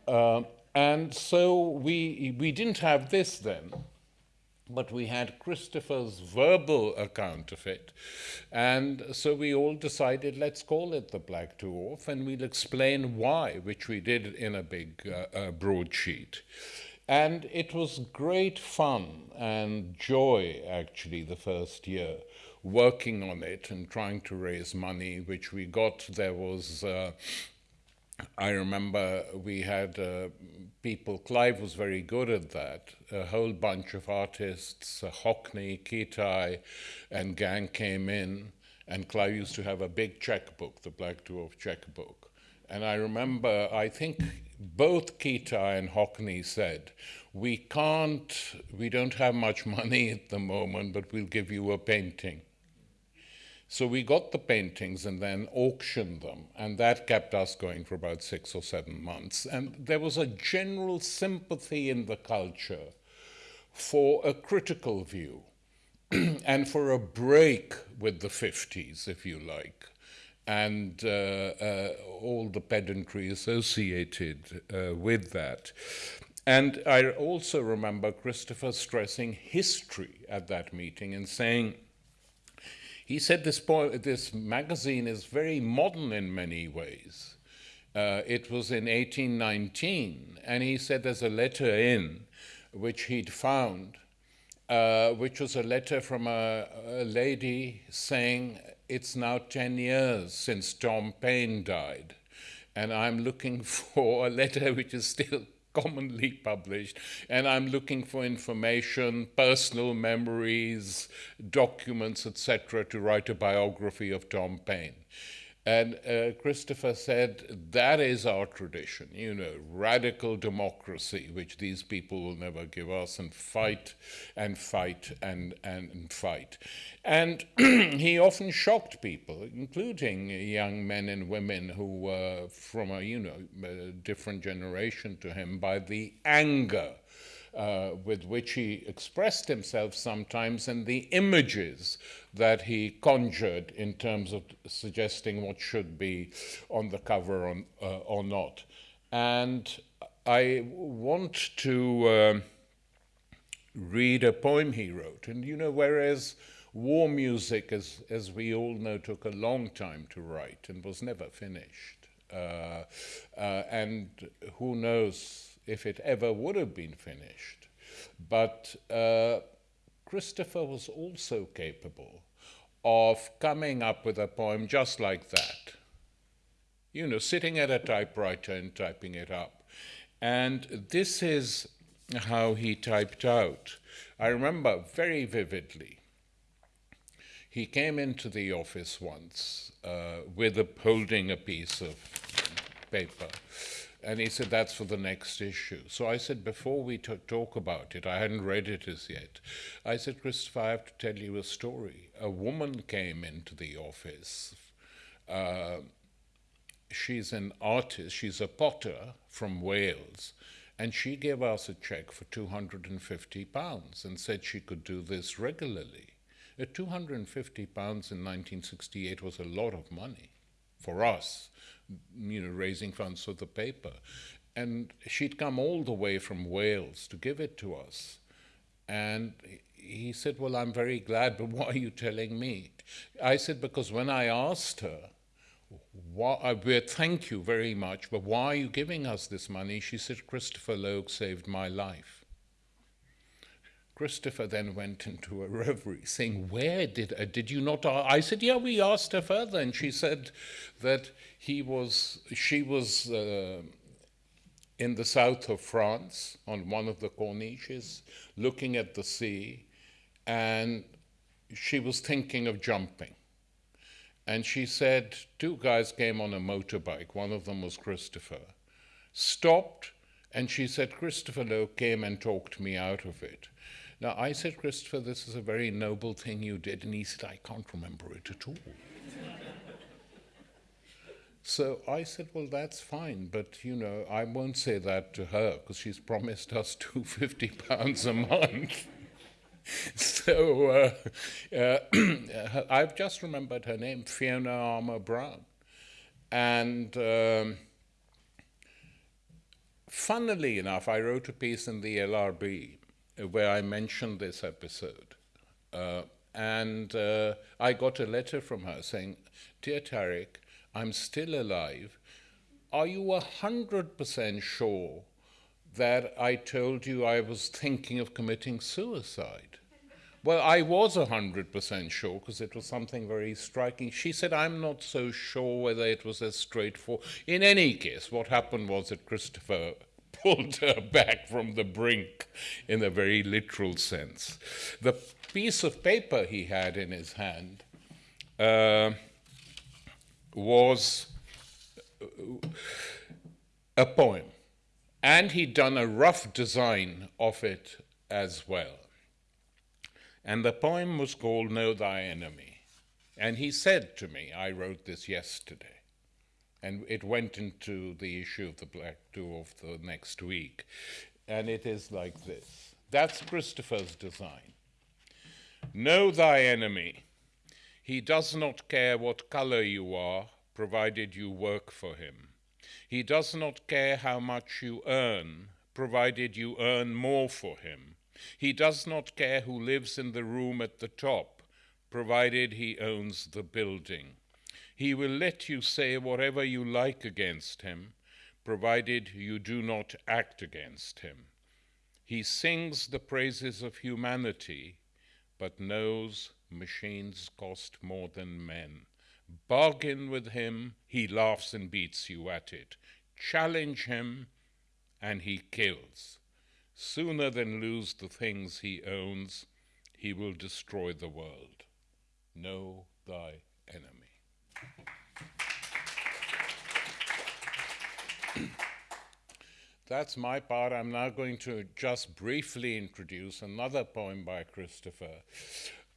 Uh, and so we, we didn't have this then but we had Christopher's verbal account of it. And so we all decided, let's call it the Black Dwarf, and we'll explain why, which we did in a big uh, uh, broadsheet. And it was great fun and joy, actually, the first year, working on it and trying to raise money, which we got. There was uh, I remember we had uh, people, Clive was very good at that, a whole bunch of artists, uh, Hockney, Kitaj, and gang came in, and Clive used to have a big checkbook, the Black Dwarf checkbook. And I remember, I think both Kitaj and Hockney said, we can't, we don't have much money at the moment, but we'll give you a painting. So we got the paintings and then auctioned them, and that kept us going for about six or seven months. And there was a general sympathy in the culture for a critical view <clears throat> and for a break with the 50s, if you like, and uh, uh, all the pedantry associated uh, with that. And I also remember Christopher stressing history at that meeting and saying, he said this, this magazine is very modern in many ways. Uh, it was in 1819, and he said there's a letter in which he'd found, uh, which was a letter from a, a, lady saying, It's now 10 years since Tom Paine died, and I'm looking <laughs> for a letter which is still <laughs> commonly published, and I'm looking for information, personal memories, documents, etc., to write a biography of Tom Paine. And uh, Christopher said, that is our tradition, you know, radical democracy, which these people will never give us, and fight and fight and, and, and fight. And <clears throat> he often shocked people, including young men and women who were from a, you know, a different generation to him, by the anger uh, with which he expressed himself sometimes and the images that he conjured in terms of suggesting what should be on the cover or, uh, or not. And I want to uh, read a poem he wrote. And you know, whereas war music, as, as we all know, took a long time to write and was never finished. Uh, uh, and who knows if it ever would have been finished. But uh, Christopher was also capable of coming up with a poem just like that. You know, sitting at a typewriter and typing it up. And this is how he typed out. I remember very vividly. He came into the office once uh, with a, holding a piece of paper and he said, that's for the next issue. So I said, before we talk about it, I hadn't read it as yet. I said, Christopher, I have to tell you a story. A woman came into the office. Uh, she's an artist, she's a potter from Wales, and she gave us a check for 250 pounds and said she could do this regularly. At 250 pounds in 1968 was a lot of money for us you know, raising funds for the paper. And she'd come all the way from Wales to give it to us. And he said, Well, I'm very glad, but why are you telling me? I said, Because when I asked her, why, thank you very much, but why are you giving us this money? She said, Christopher Logue saved my life. Christopher then went into a <laughs> reverie, saying, "Where did uh, did you not?" I said, "Yeah, we asked her further, and she said that he was, she was uh, in the south of France on one of the corniches, looking at the sea, and she was thinking of jumping." And she said, two guys came on a motorbike. One of them was Christopher. Stopped And she said, Christopher Logue came and talked me out of it. Now, I said, Christopher, this is a very noble thing you did. And he said, I can't remember it at all. <laughs> so I said, well, that's fine. But, you know, I won't say that to her because she's promised us <laughs> 250 pounds a month. <laughs> so uh, uh, <clears throat> I've just remembered her name, Fiona Armour Brown. And um, funnily enough, I wrote a piece in the LRB where I mentioned this episode. Uh, and uh, I got a letter from her saying, Dear Tariq, I'm still alive. Are you 100% sure that I told you I was thinking of committing suicide? Well, I was 100% sure because it was something very striking. She said, I'm not so sure whether it was as straightforward. In any case, what happened was that Christopher pulled her back from the brink in a very literal sense. The piece of paper he had in his hand uh, was a poem, and he'd done a rough design of it as well. And the poem was called Know Thy Enemy. And he said to me, I wrote this yesterday, and it went into the issue of the Black of the next week. And it is like this. That's Christopher's design. Know thy enemy. He does not care what color you are, provided you work for him. He does not care how much you earn, provided you earn more for him. He does not care who lives in the room at the top, provided he owns the building. He will let you say whatever you like against him, provided you do not act against him. He sings the praises of humanity, but knows machines cost more than men. Bargain with him, he laughs and beats you at it. Challenge him, and he kills. Sooner than lose the things he owns, he will destroy the world. Know thy enemy. That's my part. I'm now going to just briefly introduce another poem by Christopher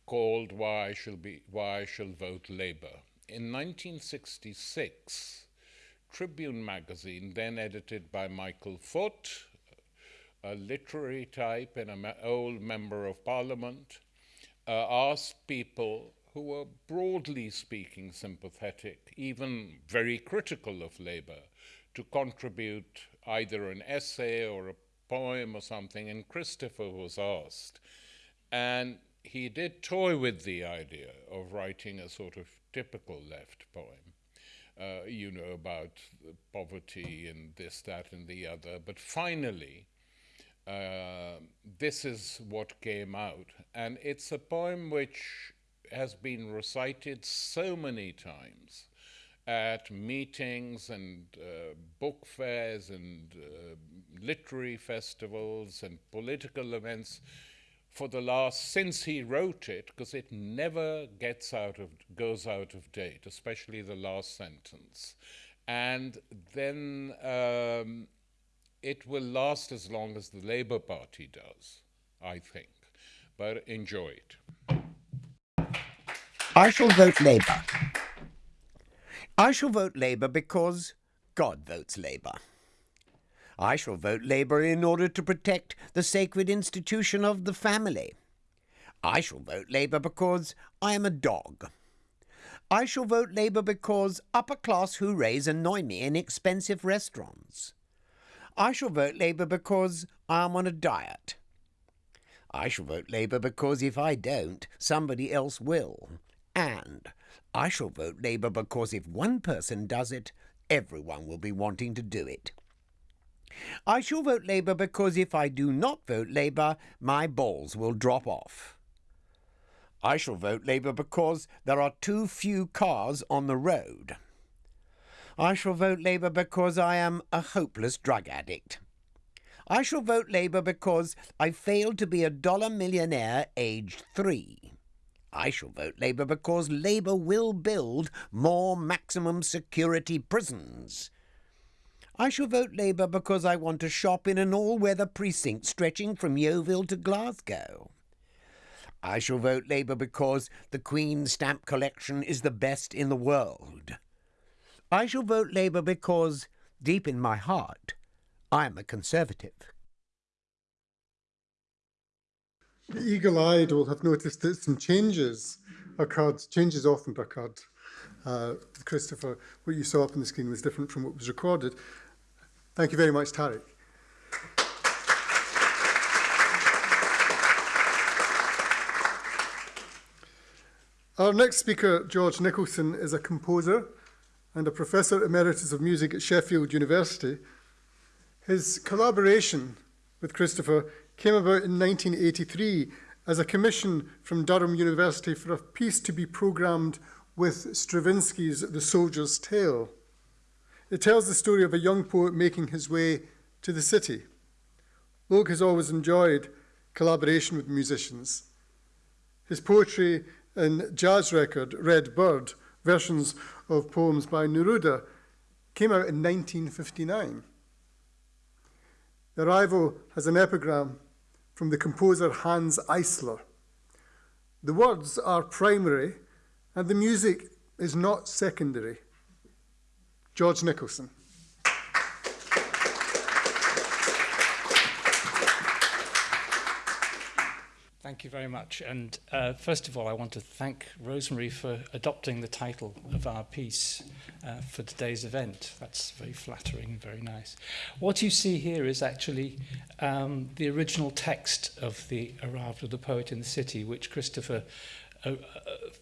called Why I Shall, Be, Why I Shall Vote Labour. In 1966, Tribune magazine, then edited by Michael Foot, a literary type and an old member of parliament, uh, asked people who were broadly speaking sympathetic, even very critical of Labour, to contribute either an essay or a poem or something, and Christopher was asked. And he did toy with the idea of writing a sort of typical left poem, uh, you know, about poverty and this, that, and the other. But finally, uh, this is what came out. And it's a poem which has been recited so many times at meetings and uh, book fairs and uh, literary festivals and political events for the last since he wrote it because it never gets out of goes out of date especially the last sentence and then um, it will last as long as the Labour Party does, I think. But enjoy it. I shall vote Labour. I shall vote Labour because God votes Labour. I shall vote Labour in order to protect the sacred institution of the family. I shall vote Labour because I am a dog. I shall vote Labour because upper class hoorays annoy me in expensive restaurants. I shall vote Labour because I am on a diet. I shall vote Labour because if I don't, somebody else will. And I shall vote Labour because if one person does it, everyone will be wanting to do it. I shall vote Labour because if I do not vote Labour, my balls will drop off. I shall vote Labour because there are too few cars on the road. I shall vote Labour because I am a hopeless drug addict. I shall vote Labour because I failed to be a dollar millionaire aged three. I shall vote Labour because Labour will build more maximum security prisons. I shall vote Labour because I want to shop in an all-weather precinct stretching from Yeovil to Glasgow. I shall vote Labour because the Queen's stamp collection is the best in the world. I shall vote Labour because, deep in my heart, I am a Conservative. The eagle-eyed will have noticed that some changes occurred, changes often occurred. Uh, Christopher, what you saw up on the screen was different from what was recorded. Thank you very much, Tariq. Our next speaker, George Nicholson, is a composer and a Professor Emeritus of Music at Sheffield University. His collaboration with Christopher came about in 1983 as a commission from Durham University for a piece to be programmed with Stravinsky's The Soldier's Tale. It tells the story of a young poet making his way to the city. Logue has always enjoyed collaboration with musicians. His poetry and jazz record, Red Bird, versions of poems by Neruda, came out in 1959. The arrival has an epigram from the composer Hans Eisler. The words are primary and the music is not secondary. George Nicholson. Thank you very much. And uh, first of all, I want to thank Rosemary for adopting the title of our piece uh, for today's event. That's very flattering, very nice. What you see here is actually um, the original text of the Arrival of the Poet in the City, which Christopher uh, uh,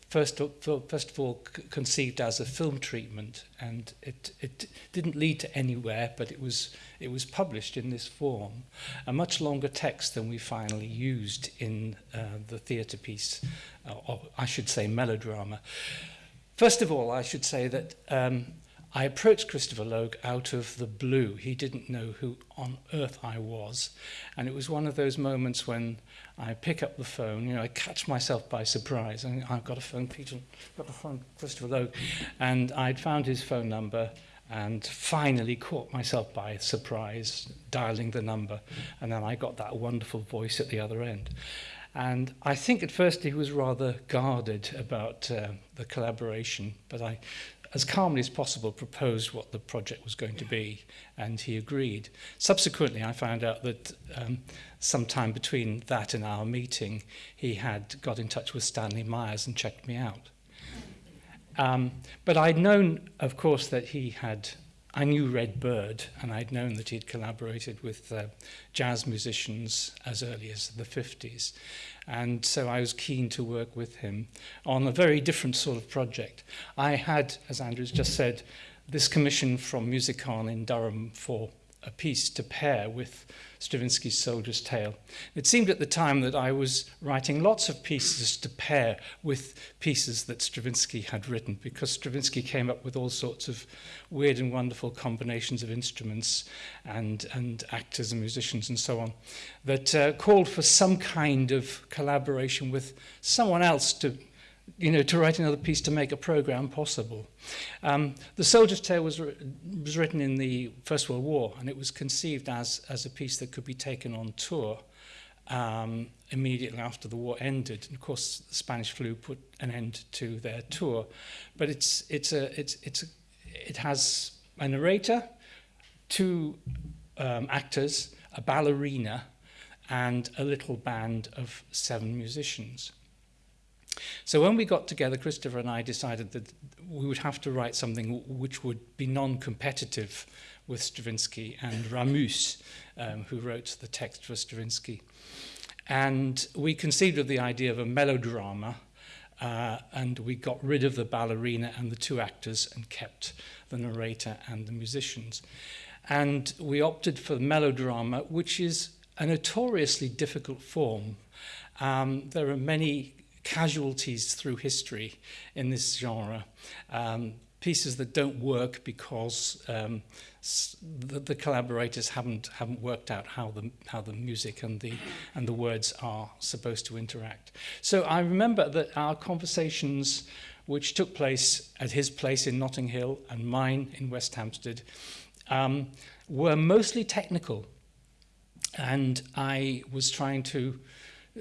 first, of, first of all conceived as a film treatment and it, it didn't lead to anywhere but it was It was published in this form, a much longer text than we finally used in uh, the theatre piece, uh, or I should say melodrama. First of all, I should say that um, I approached Christopher Logue out of the blue. He didn't know who on earth I was. And it was one of those moments when I pick up the phone, you know, I catch myself by surprise. I I've got a phone, Peter, I've got a phone, Christopher Logue. And I'd found his phone number and finally caught myself by surprise dialing the number and then I got that wonderful voice at the other end. And I think at first he was rather guarded about uh, the collaboration but I as calmly as possible proposed what the project was going to be and he agreed. Subsequently I found out that um, sometime between that and our meeting he had got in touch with Stanley Myers and checked me out. Um, but I'd known of course that he had I knew Red Bird and I'd known that he'd collaborated with uh, jazz musicians as early as the 50s and so I was keen to work with him on a very different sort of project. I had, as Andrew's just said, this commission from Musicon in Durham for a piece to pair with Stravinsky's Soldier's Tale. It seemed at the time that I was writing lots of pieces to pair with pieces that Stravinsky had written because Stravinsky came up with all sorts of weird and wonderful combinations of instruments and, and actors and musicians and so on that uh, called for some kind of collaboration with someone else to you know, to write another piece to make a program possible. Um, the Soldier's Tale was, was written in the First World War, and it was conceived as, as a piece that could be taken on tour um, immediately after the war ended. And of course, the Spanish flu put an end to their tour. But it's, it's a, it's, it's a, it has a narrator, two um, actors, a ballerina, and a little band of seven musicians. So when we got together, Christopher and I decided that we would have to write something which would be non-competitive with Stravinsky and Ramuz, um, who wrote the text for Stravinsky. And we conceived of the idea of a melodrama, uh, and we got rid of the ballerina and the two actors and kept the narrator and the musicians. And we opted for the melodrama, which is a notoriously difficult form. Um, there are many casualties through history in this genre. Um, pieces that don't work because um, the, the collaborators haven't haven't worked out how the how the music and the and the words are supposed to interact. So I remember that our conversations, which took place at his place in Notting Hill and mine in West Hampstead, um, were mostly technical. And I was trying to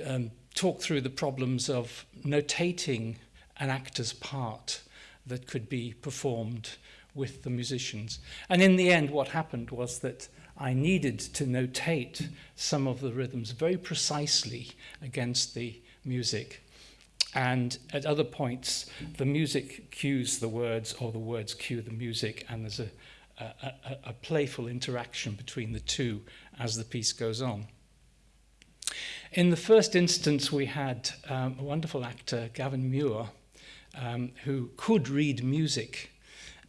um, talk through the problems of notating an actor's part that could be performed with the musicians. And in the end, what happened was that I needed to notate some of the rhythms very precisely against the music. And at other points, the music cues the words or the words cue the music, and there's a, a, a, a playful interaction between the two as the piece goes on. In the first instance, we had um, a wonderful actor, Gavin Muir, um, who could read music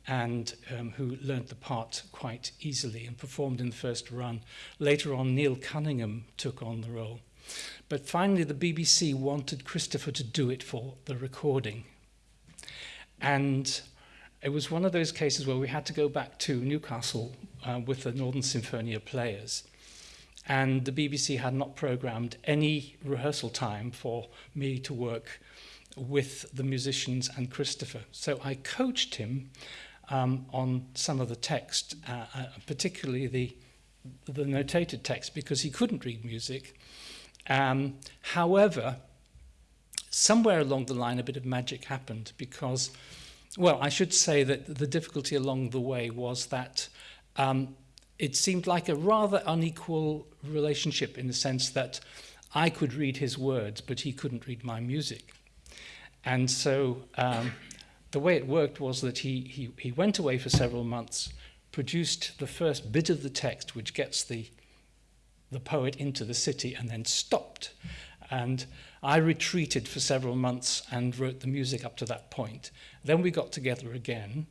and um, who learnt the part quite easily and performed in the first run. Later on, Neil Cunningham took on the role. But finally, the BBC wanted Christopher to do it for the recording. And it was one of those cases where we had to go back to Newcastle uh, with the Northern Sinfonia players. And the BBC had not programmed any rehearsal time for me to work with the musicians and Christopher. So I coached him um, on some of the text, uh, uh, particularly the, the notated text, because he couldn't read music. Um, however, somewhere along the line, a bit of magic happened because, well, I should say that the difficulty along the way was that um, it seemed like a rather unequal relationship in the sense that I could read his words, but he couldn't read my music. And so um, the way it worked was that he, he, he went away for several months, produced the first bit of the text, which gets the, the poet into the city, and then stopped. And I retreated for several months and wrote the music up to that point. Then we got together again.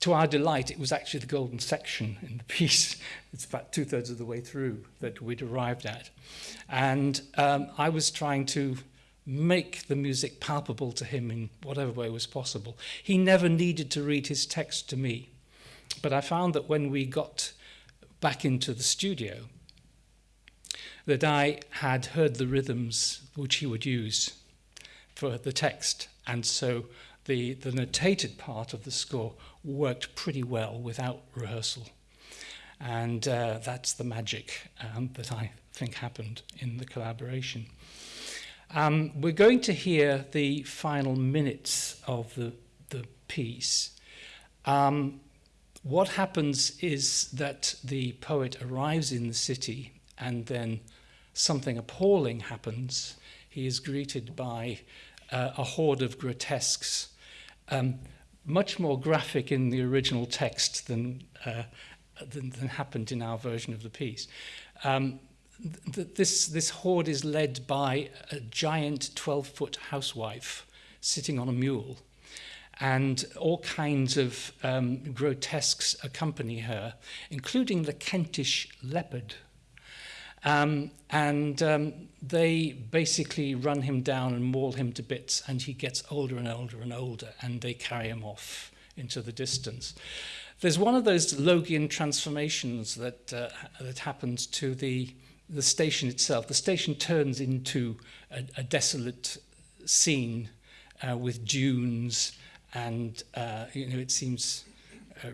To our delight, it was actually the golden section in the <laughs> piece. It's about two thirds of the way through that we'd arrived at. And um, I was trying to make the music palpable to him in whatever way was possible. He never needed to read his text to me. But I found that when we got back into the studio, that I had heard the rhythms which he would use for the text. And so the, the notated part of the score worked pretty well without rehearsal. And uh, that's the magic um, that I think happened in the collaboration. Um, we're going to hear the final minutes of the, the piece. Um, what happens is that the poet arrives in the city and then something appalling happens. He is greeted by uh, a horde of grotesques, um, much more graphic in the original text than, uh, than, than happened in our version of the piece. Um, th this, this horde is led by a giant 12-foot housewife sitting on a mule, and all kinds of um, grotesques accompany her, including the Kentish leopard, Um, and um, they basically run him down and maul him to bits, and he gets older and older and older, and they carry him off into the distance. There's one of those Logian transformations that, uh, that happens to the the station itself. The station turns into a, a desolate scene uh, with dunes and, uh, you know, it seems uh,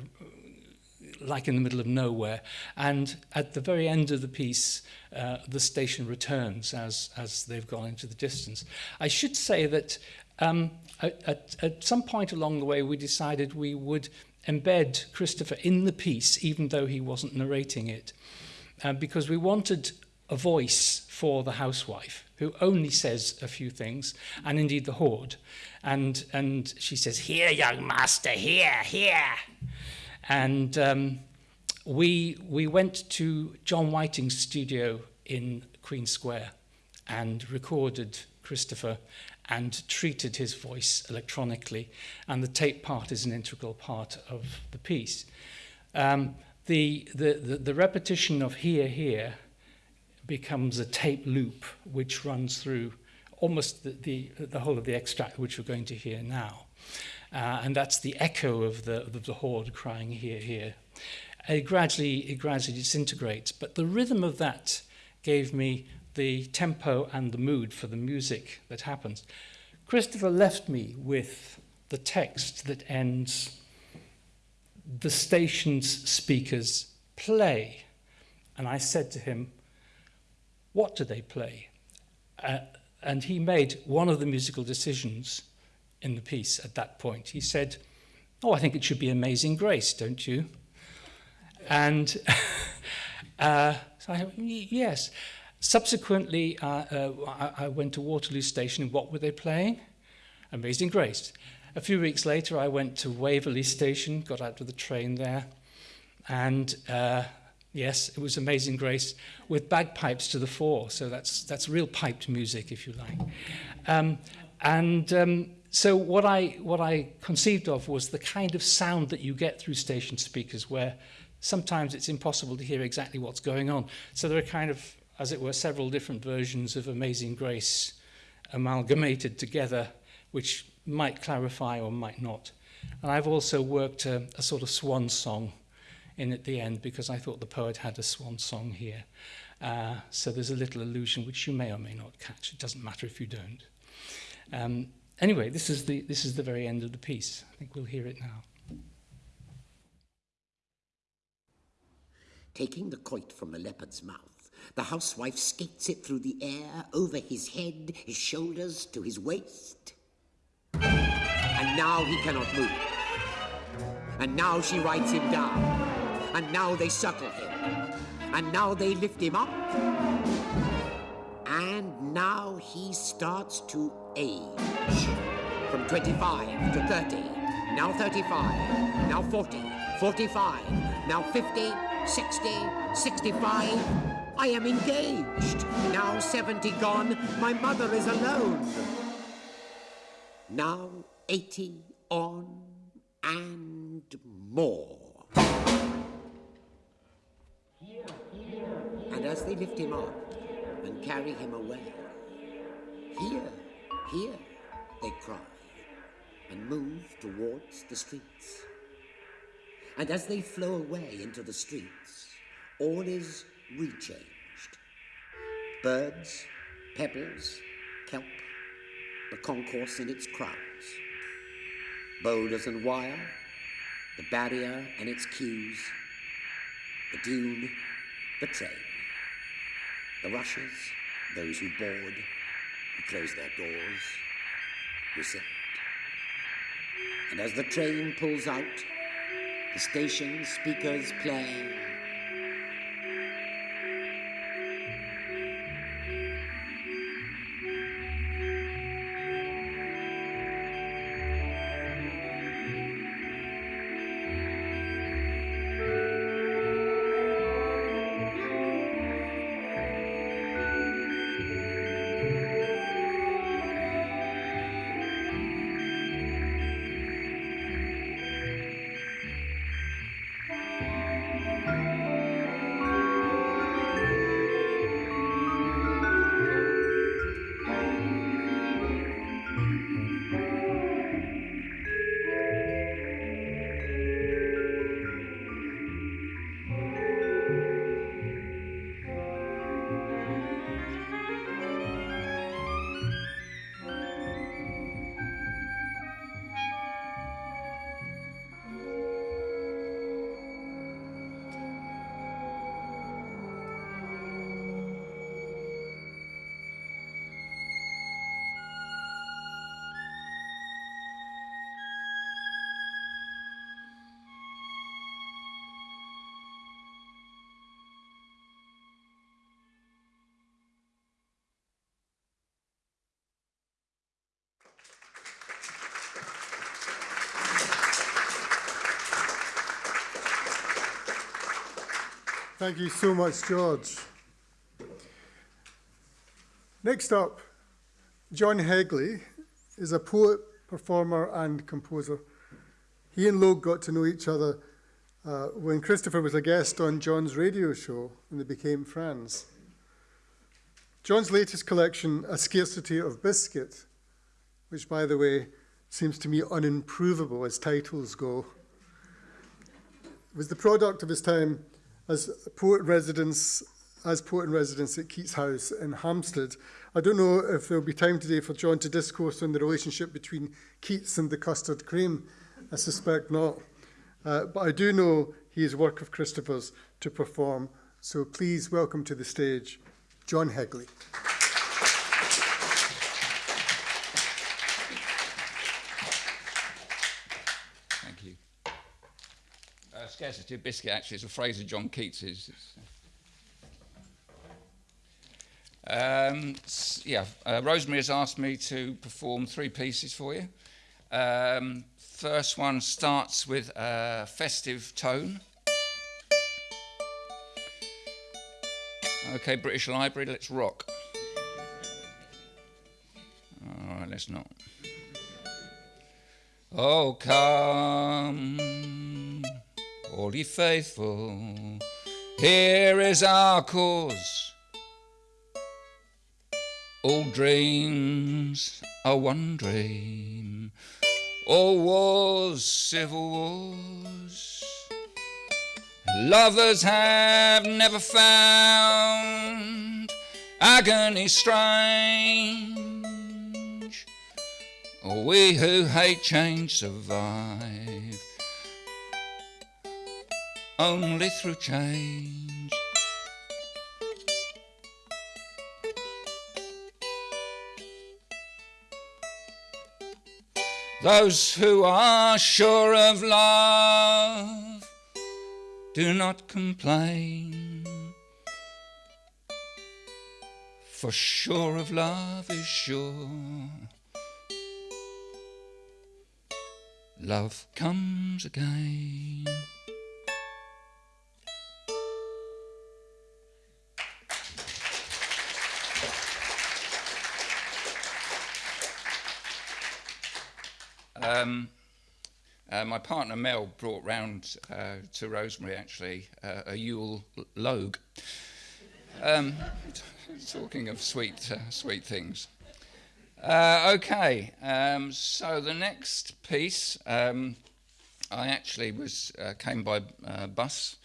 like in the middle of nowhere. And at the very end of the piece, uh, the station returns as, as they've gone into the distance. I should say that um, at, at some point along the way, we decided we would embed Christopher in the piece, even though he wasn't narrating it, uh, because we wanted a voice for the housewife who only says a few things, and indeed the horde. And, and she says, here, young master, here, here. And um, we, we went to John Whiting's studio in Queen Square and recorded Christopher and treated his voice electronically. And the tape part is an integral part of the piece. Um, the, the, the, the repetition of here, here becomes a tape loop which runs through almost the, the, the whole of the extract which we're going to hear now. Uh, and that's the echo of the, of the horde crying here, here. It gradually, it gradually disintegrates, but the rhythm of that gave me the tempo and the mood for the music that happens. Christopher left me with the text that ends the station's speakers play? And I said to him, what do they play? Uh, and he made one of the musical decisions in the piece at that point. He said, oh, I think it should be Amazing Grace, don't you? And <laughs> uh, so I, yes. Subsequently, uh, uh, I, went to Waterloo Station. What were they playing? Amazing Grace. A few weeks later, I went to Waverley Station, got out of the train there, and uh, yes, it was Amazing Grace with bagpipes to the fore. So that's that's real piped music, if you like. Um, and um, so what I what I conceived of was the kind of sound that you get through station speakers, where sometimes it's impossible to hear exactly what's going on. So there are kind of, as it were, several different versions of Amazing Grace amalgamated together, which might clarify or might not. And I've also worked a, a sort of swan song in at the end because I thought the poet had a swan song here. Uh, so there's a little allusion which you may or may not catch. It doesn't matter if you don't. Um, anyway, this is, the, this is the very end of the piece. I think we'll hear it now. Taking the quoit from the leopard's mouth, the housewife skates it through the air, over his head, his shoulders, to his waist. And now he cannot move. And now she rides him down. And now they circle him. And now they lift him up. And now he starts to age. From 25 to 30. Now 35. Now 40. 45. Now 50. 60. 65. I am engaged. Now 70 gone. My mother is alone. Now 80 on and more. And as they lift him up and carry him away, here, here, they cry and move towards the streets. And as they flow away into the streets, all is rechanged. Birds, pebbles, kelp, the concourse in its crowds. Boulders and wire, the barrier and its queues, the dune, the train, the rushers, those who board, who close their doors, sit. And as the train pulls out, the station speakers play. Thank you so much, George. Next up, John Hegley is a poet, performer, and composer. He and Logue got to know each other uh, when Christopher was a guest on John's radio show and they became friends. John's latest collection, A Scarcity of Biscuit, which, by the way, seems to me unimprovable as titles go, was the product of his time as poet residence as poet in residence at Keats House in Hampstead. I don't know if there'll be time today for John to discourse on the relationship between Keats and the custard cream. I suspect not. Uh, but I do know he is work of Christopher's to perform. So please welcome to the stage John Hegley. Scarcity of Biscuit actually is a phrase of John Keats's. Um, yeah, uh, Rosemary has asked me to perform three pieces for you. Um, first one starts with a festive tone. Okay, British Library, let's rock. All right, let's not. Oh, come, ye faithful, here is our cause. All dreams are one dream, all wars, civil wars. Lovers have never found agony strange. We who hate change survive only through change. Those who are sure of love do not complain. For sure of love is sure. Love comes again. Um, uh, my partner Mel brought round uh, to Rosemary actually uh, a Yule Logue. Um, <laughs> talking of sweet, uh, sweet things. Uh, okay, um, so the next piece, um, I actually was uh, came by bus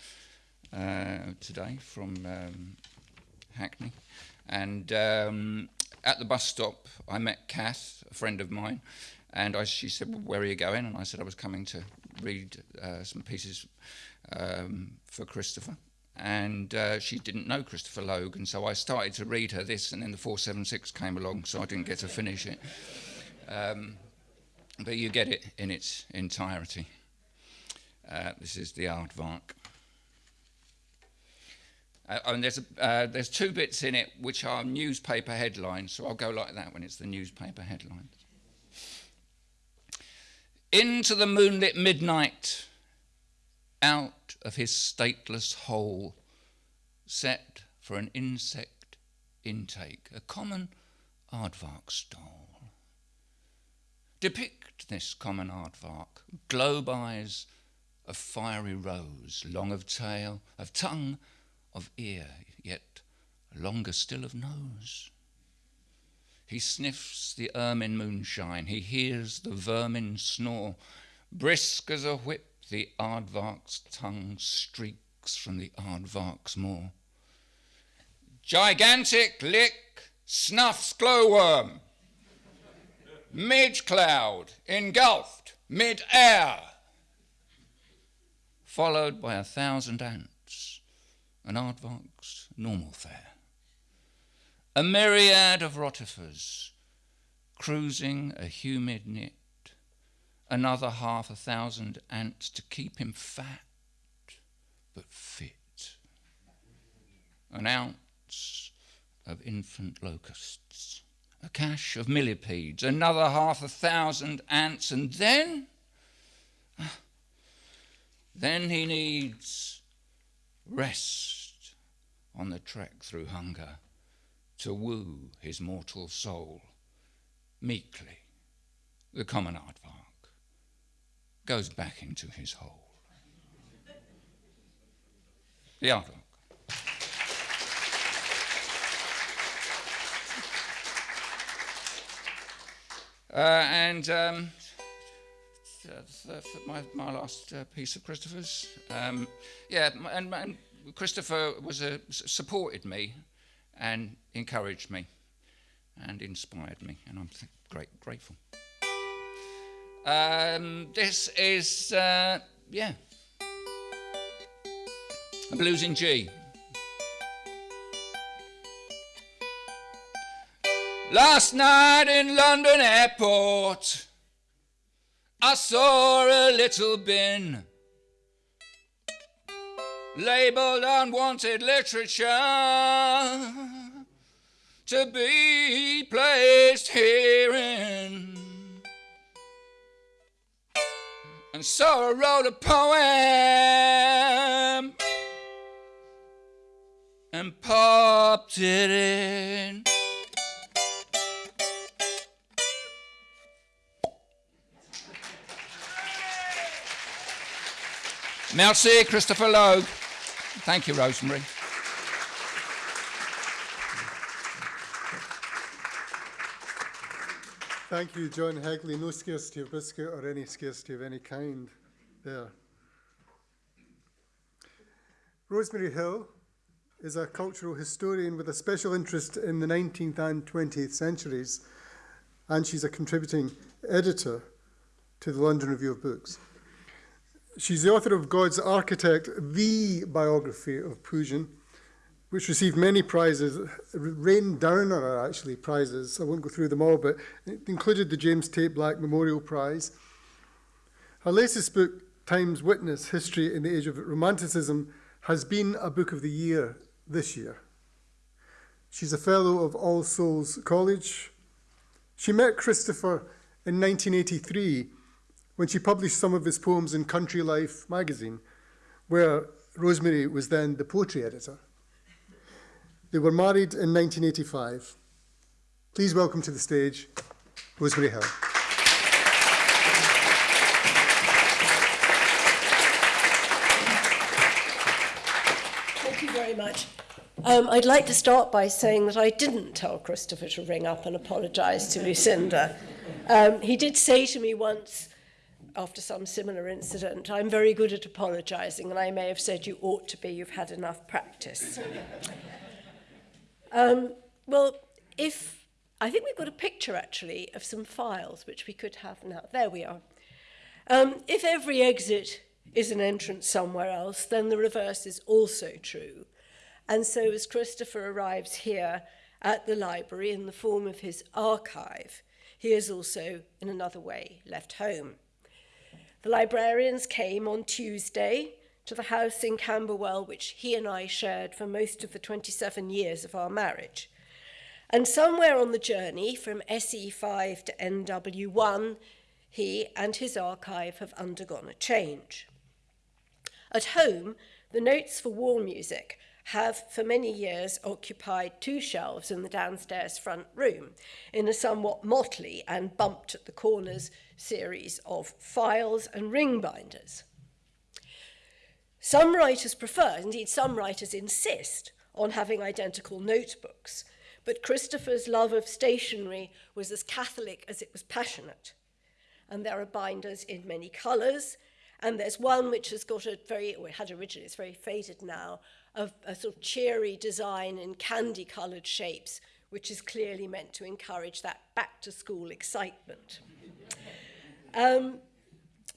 today from um, Hackney, and um, at the bus stop I met Kath, a friend of mine, and I, she said, well, where are you going? And I said I was coming to read uh, some pieces um, for Christopher. And uh, she didn't know Christopher Logue, and so I started to read her this, and then the 476 came along, so I didn't get to finish it. Um, but you get it in its entirety. Uh, this is the aardvark. Uh, and there's, a, uh, there's two bits in it which are newspaper headlines, so I'll go like that when it's the newspaper headlines. Into the moonlit midnight, out of his stateless hole, set for an insect intake, a common aardvark stole. Depict this common aardvark, globe eyes of fiery rose, long of tail, of tongue, of ear, yet longer still of nose. He sniffs the ermine moonshine, he hears the vermin snore. Brisk as a whip, the aardvark's tongue streaks from the aardvark's maw. Gigantic lick snuffs glowworm. Mid cloud engulfed mid air. Followed by a thousand ants, an aardvark's normal fare a myriad of rotifers cruising a humid knit, another half a thousand ants to keep him fat but fit, an ounce of infant locusts, a cache of millipedes, another half a thousand ants, and then, then he needs rest on the trek through hunger to woo his mortal soul. Meekly, the common aardvark goes back into his hole. The aardvark. Uh, and um, my, my last uh, piece of Christopher's. Um, yeah, and, and Christopher was a, supported me and encouraged me and inspired me, and I'm great grateful. Um, this is, uh, yeah, a blues in G. Last night in London airport, I saw a little bin labeled unwanted literature to be placed herein. And so I wrote a poem and popped it in. Merci, Christopher Logue. Thank you, Rosemary. Thank you, John Hegley. No scarcity of biscuit or any scarcity of any kind there. Rosemary Hill is a cultural historian with a special interest in the 19th and 20th centuries, and she's a contributing editor to the London Review of Books. She's the author of God's Architect, the biography of Pugin, which received many prizes, rained down on her actually prizes. I won't go through them all, but it included the James Tait Black Memorial Prize. Her latest book, Time's Witness History in the Age of Romanticism, has been a book of the year this year. She's a fellow of All Souls College. She met Christopher in 1983 when she published some of his poems in Country Life magazine, where Rosemary was then the poetry editor. They were married in 1985. Please welcome to the stage Rosemary Hill. Thank you very much. Um, I'd like to start by saying that I didn't tell Christopher to ring up and apologise to Lucinda. Um, he did say to me once, after some similar incident, I'm very good at apologising, and I may have said you ought to be, you've had enough practice. <laughs> um, well, if I think we've got a picture actually of some files which we could have now. There we are. Um, if every exit is an entrance somewhere else, then the reverse is also true. And so as Christopher arrives here at the library in the form of his archive, he is also, in another way, left home. The librarians came on Tuesday to the house in Camberwell, which he and I shared for most of the 27 years of our marriage. And somewhere on the journey from SE5 to NW1, he and his archive have undergone a change. At home, the notes for war music have for many years occupied two shelves in the downstairs front room in a somewhat motley and bumped at the corners series of files and ring binders. Some writers prefer, indeed some writers insist, on having identical notebooks, but Christopher's love of stationery was as catholic as it was passionate. And there are binders in many colours, and there's one which has got a very, it had originally, it's very faded now, of a sort of cheery design in candy coloured shapes, which is clearly meant to encourage that back to school excitement. Um,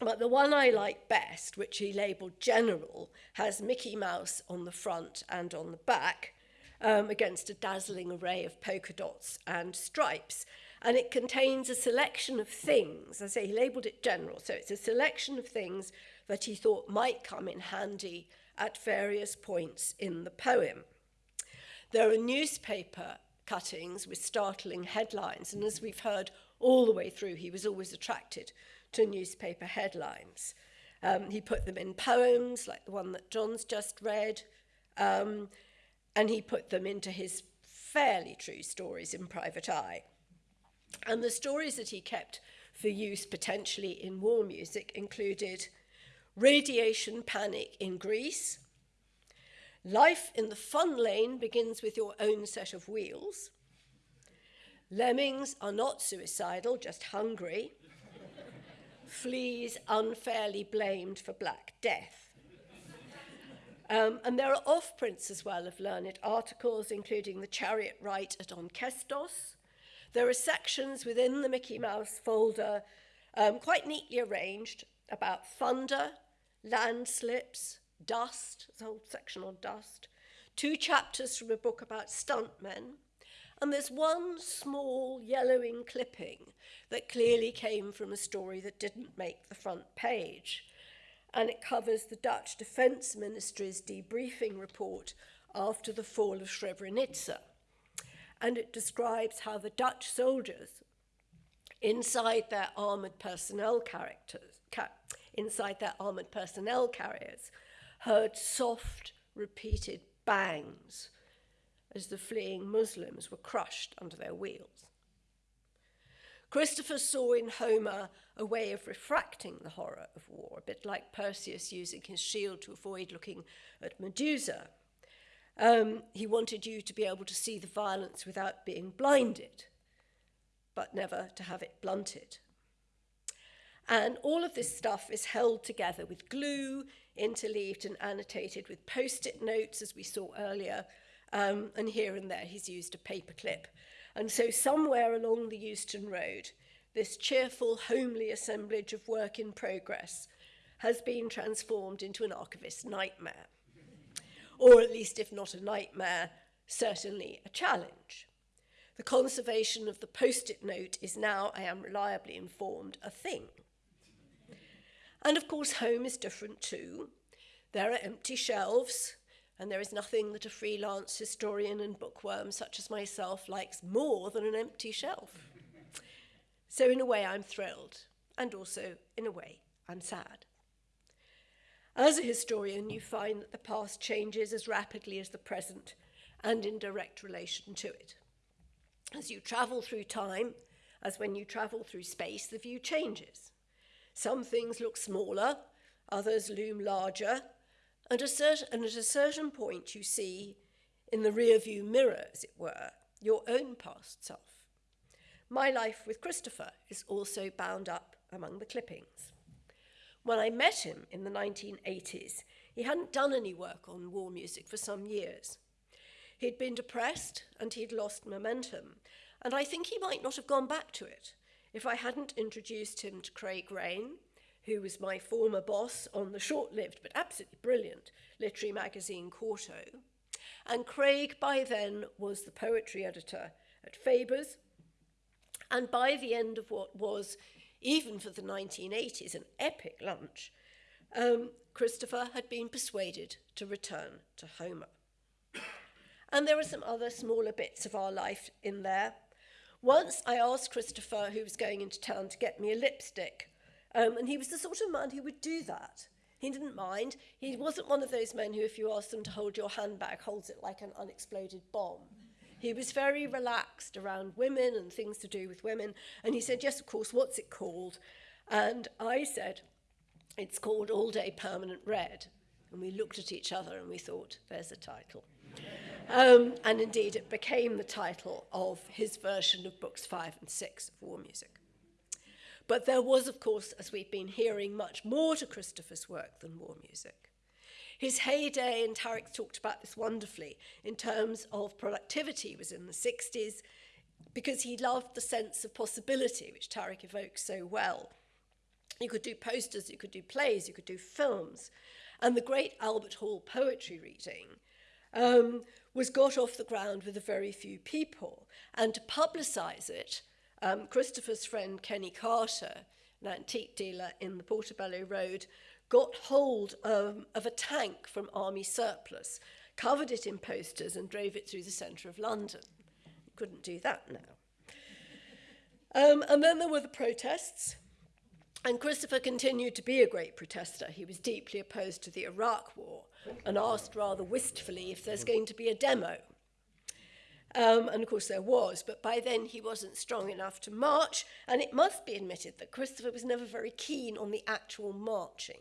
but the one I like best, which he labelled General, has Mickey Mouse on the front and on the back um, against a dazzling array of polka dots and stripes. And it contains a selection of things. I say he labelled it General, so it's a selection of things that he thought might come in handy at various points in the poem. There are newspaper cuttings with startling headlines, and as we've heard, all the way through, he was always attracted to newspaper headlines. Um, he put them in poems, like the one that John's just read, um, and he put them into his fairly true stories in Private Eye. And the stories that he kept for use potentially in war music included Radiation Panic in Greece, Life in the Fun Lane begins with your own set of wheels, lemmings are not suicidal, just hungry, fleas unfairly blamed for Black Death. Um, and there are off-prints as well of learned articles, including the chariot rite at Onchestos. There are sections within the Mickey Mouse folder, um, quite neatly arranged, about thunder, landslips, Dust, there's a whole section on dust, two chapters from a book about stuntmen, and there's one small yellowing clipping that clearly came from a story that didn't make the front page. And it covers the Dutch Defence Ministry's debriefing report after the fall of Srebrenica. And it describes how the Dutch soldiers, inside their armoured personnel characters, ca inside their armoured personnel carriers, heard soft, repeated bangs as the fleeing Muslims were crushed under their wheels. Christopher saw in Homer a way of refracting the horror of war, a bit like Perseus using his shield to avoid looking at Medusa. Um, he wanted you to be able to see the violence without being blinded, but never to have it blunted. And all of this stuff is held together with glue, interleaved and annotated with post-it notes, as we saw earlier, Um, and here and there he's used a paper clip. And so somewhere along the Euston Road, this cheerful, homely assemblage of work in progress has been transformed into an archivist's nightmare. or at least, if not a nightmare, certainly a challenge. The conservation of the post-it note is now, I am reliably informed, a thing. And of course, home is different too. There are empty shelves, and there is nothing that a freelance historian and bookworm such as myself likes more than an empty shelf. So, in a way, I'm thrilled, and also, in a way, I'm sad. As a historian, you find that the past changes as rapidly as the present and in direct relation to it. As you travel through time, as when you travel through space, the view changes. Some things look smaller, others loom larger, and, a certain, at a certain point you see, in the rear view mirror, as it were, your own past self. My life with Christopher is also bound up among the clippings. When I met him in the 1980s, he hadn't done any work on war music for some years. He'd been depressed and he'd lost momentum, and I think he might not have gone back to it if I hadn't introduced him to Craig Raine, who was my former boss on the short-lived but absolutely brilliant literary magazine Quarto. And Craig by then was the poetry editor at Faber's. And by the end of what was, even for the 1980s, an epic lunch, um, Christopher had been persuaded to return to Homer. And there are some other smaller bits of our life in there. Once I asked Christopher, who was going into town, to get me a lipstick. Um, and he was the sort of man who would do that. He didn't mind. He wasn't one of those men who, if you ask them to hold your handbag, holds it like an unexploded bomb. He was very relaxed around women and things to do with women. And he said, yes, of course, what's it called? And I said, it's called All Day Permanent Red. And we looked at each other and we thought, there's a title. Um, and indeed, it became the title of his version of books five and six of War Music. But there was, of course, as we've been hearing, much more to Christopher's work than War Music. His heyday, and Tariq talked about this wonderfully, in terms of productivity was in the 60s, because he loved the sense of possibility, which Tariq evokes so well. You could do posters, you could do plays, you could do films. And the great Albert Hall poetry reading um, was got off the ground with a very few people. And to publicise it, um, Christopher's friend Kenny Carter, an antique dealer in the Portobello Road, got hold um, of a tank from army surplus, covered it in posters and drove it through the centre of London. Couldn't do that now. Um, and then there were the protests. And Christopher continued to be a great protester. He was deeply opposed to the Iraq War and asked rather wistfully if there's going to be a demo. Um, and of course there was, but by then he wasn't strong enough to march, and it must be admitted that Christopher was never very keen on the actual marching.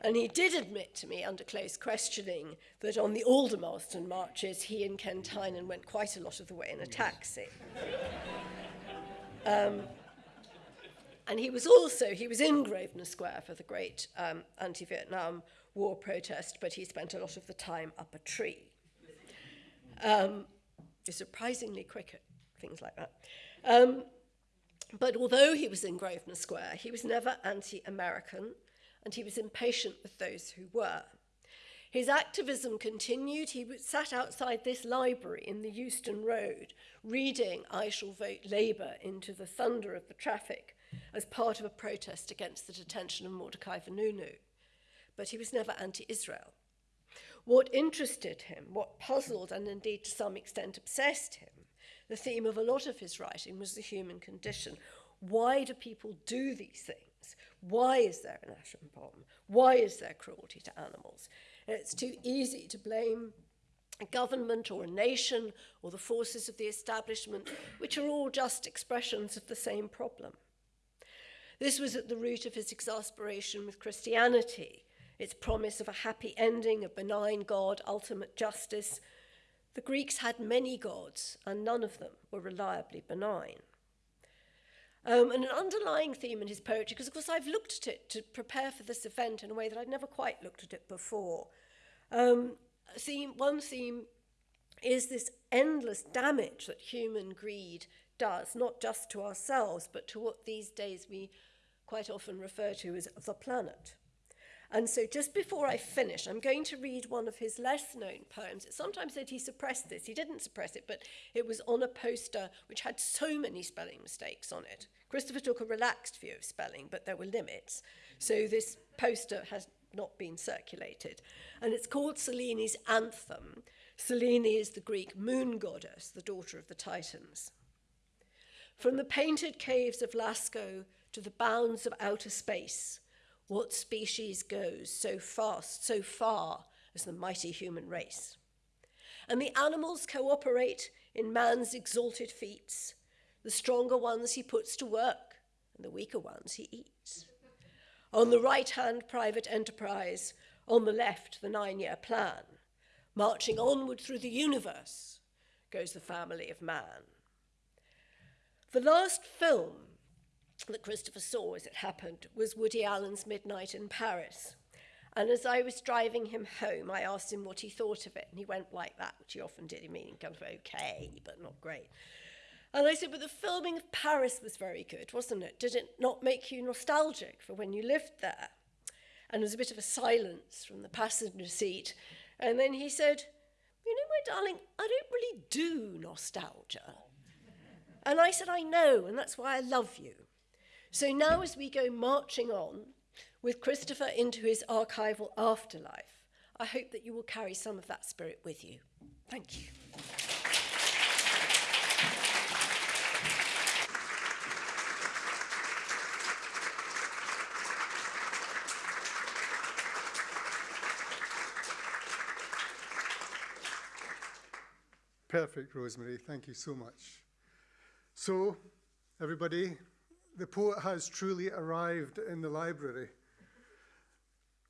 and he did admit to me under close questioning that on the Aldermaston marches, he and Ken Tynan went quite a lot of the way in a taxi. um, and he was also, he was in Grosvenor Square for the great um, anti-Vietnam War protest, but he spent a lot of the time up a tree. Um, surprisingly quick at things like that. Um, but although he was in Grosvenor Square, he was never anti-American, and he was impatient with those who were. His activism continued. He sat outside this library in the Euston Road, reading I Shall Vote Labour into the thunder of the traffic as part of a protest against the detention of Mordecai Vanunu. But he was never anti Israel. What interested him, what puzzled and indeed to some extent obsessed him, the theme of a lot of his writing was the human condition. Why do people do these things? Why is there an atom bomb? Why is there cruelty to animals? It's too easy to blame a government or a nation or the forces of the establishment, which are all just expressions of the same problem. This was at the root of his exasperation with Christianity, its promise of a happy ending, a benign God, ultimate justice. The Greeks had many gods, and none of them were reliably benign. Um, and an underlying theme in his poetry, because of course I've looked at it to prepare for this event in a way that I'd never quite looked at it before. Um, theme, one theme is this endless damage that human greed does, not just to ourselves, but to what these days we quite often refer to as the planet. And so just before I finish, I'm going to read one of his less known poems. It's sometimes said he suppressed this. He didn't suppress it, but it was on a poster which had so many spelling mistakes on it. Christopher took a relaxed view of spelling, but there were limits. So this poster has not been circulated. And it's called Selene's Anthem. Selene is the Greek moon goddess, the daughter of the Titans. From the painted caves of Lascaux to the bounds of outer space, what species goes so fast, so far as the mighty human race? And the animals cooperate in man's exalted feats. The stronger ones he puts to work, and the weaker ones he eats. On the right hand, private enterprise. On the left, the nine year plan. Marching onward through the universe goes the family of man. The last film that Christopher saw as it happened was Woody Allen's Midnight in Paris. And as I was driving him home, I asked him what he thought of it. And he went like that, which he often did. He mean kind of okay, but not great. And I said, but the filming of Paris was very good, wasn't it? Did it not make you nostalgic for when you lived there? And there was a bit of a silence from the passenger seat. And then he said, you know, my darling, I don't really do nostalgia. And I said, I know, and that's why I love you. So now, as we go marching on with Christopher into his archival afterlife, I hope that you will carry some of that spirit with you. Thank you. Perfect, Rosemary. Thank you so much. So, everybody, the poet has truly arrived in the library.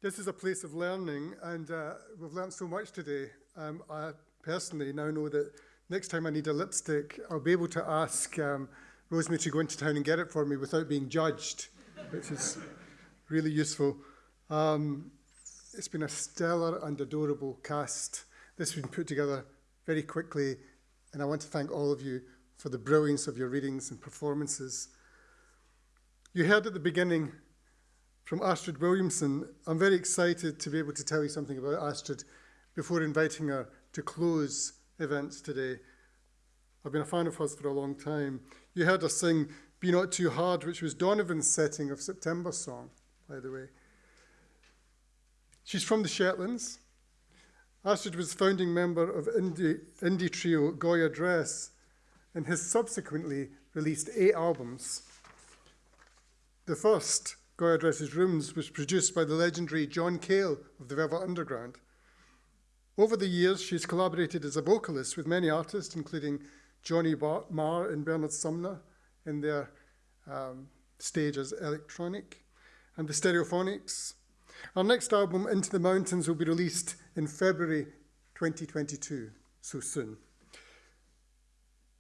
This is a place of learning, and uh, we've learned so much today. Um, I personally now know that next time I need a lipstick, I'll be able to ask um, Rosemary to go into town and get it for me without being judged, which is really useful. Um, it's been a stellar and adorable cast. This has been put together very quickly, and I want to thank all of you for the brilliance of your readings and performances. You heard at the beginning from Astrid Williamson. I'm very excited to be able to tell you something about Astrid before inviting her to close events today. I've been a fan of hers for a long time. You heard her sing Be Not Too Hard, which was Donovan's setting of September song, by the way. She's from the Shetlands. Astrid was founding member of indie, indie trio Goya Dress and has subsequently released eight albums. The first, Goya Dresses Rooms, was produced by the legendary John Cale of the Velvet Underground. Over the years, she's collaborated as a vocalist with many artists, including Johnny Marr and Bernard Sumner in their um, stage as Electronic, and the Stereophonics. Our next album, Into the Mountains, will be released in February 2022, so soon.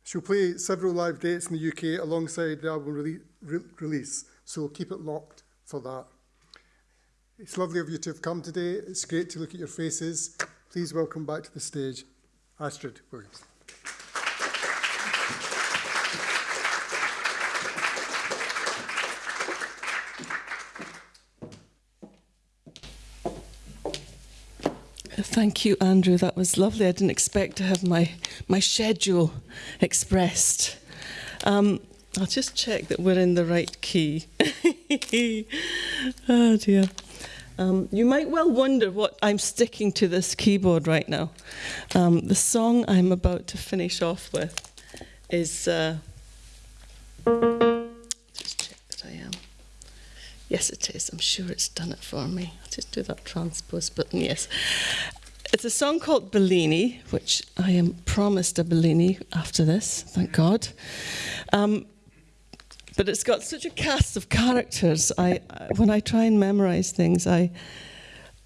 She'll play several live dates in the UK alongside the album rele re release, so keep it locked for that. It's lovely of you to have come today. It's great to look at your faces. Please welcome back to the stage Astrid Williams. Thank you, Andrew. That was lovely. I didn't expect to have my, my schedule expressed. Um, I'll just check that we're in the right key. <laughs> oh dear. Um, you might well wonder what I'm sticking to this keyboard right now. Um, the song I'm about to finish off with is. Uh, just check that I am. Yes, it is. I'm sure it's done it for me. I'll just do that transpose button. Yes. It's a song called Bellini, which I am promised a Bellini after this, thank God. Um, but it's got such a cast of characters. I, I when I try and memorize things, I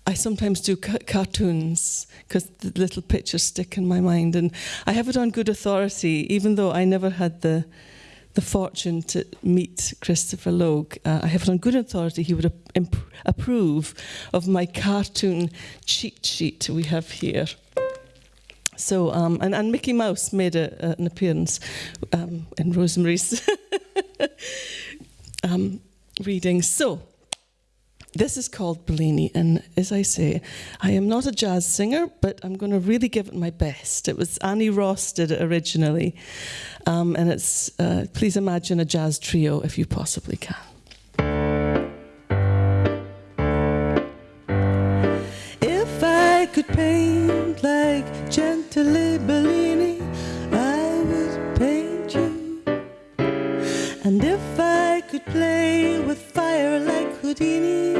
I sometimes do ca cartoons because the little pictures stick in my mind, and I have it on good authority, even though I never had the the fortune to meet Christopher Logue. Uh, I have it on good authority he would approve of my cartoon cheat sheet we have here. So, um, and, and Mickey Mouse made a, an appearance um, in Rosemary's <laughs> um, reading. So, this is called Bellini, and as I say, I am not a jazz singer, but I'm going to really give it my best. It was Annie Ross did it originally, um, and it's uh, please imagine a jazz trio if you possibly can. If I could paint Gentile Bellini, I would paint you, and if I could play with fire like Houdini.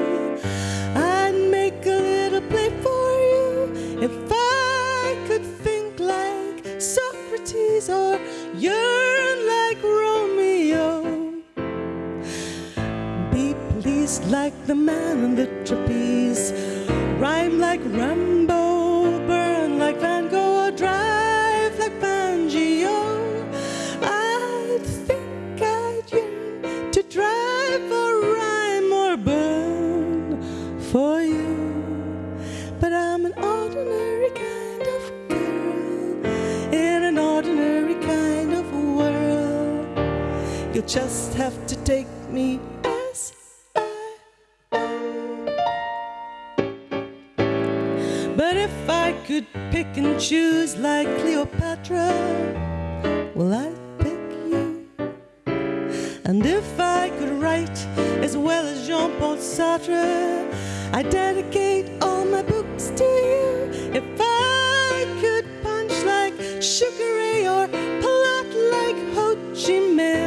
I'd make a little play for you if I could think like Socrates or yearn like Romeo. Be pleased like the man in the trapeze, rhyme like Rimbaud, just have to take me as I am. But if I could pick and choose like Cleopatra, well, I'd pick you. And if I could write as well as Jean Paul Sartre, I dedicate all my books to you. If I could punch like Sugar Ray or plot like Ho Chi Minh,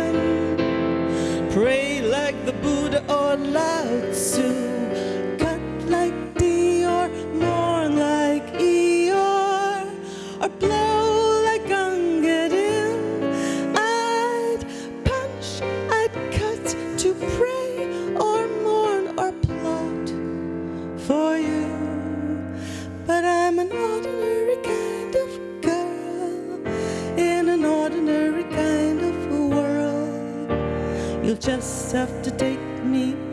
just have to take me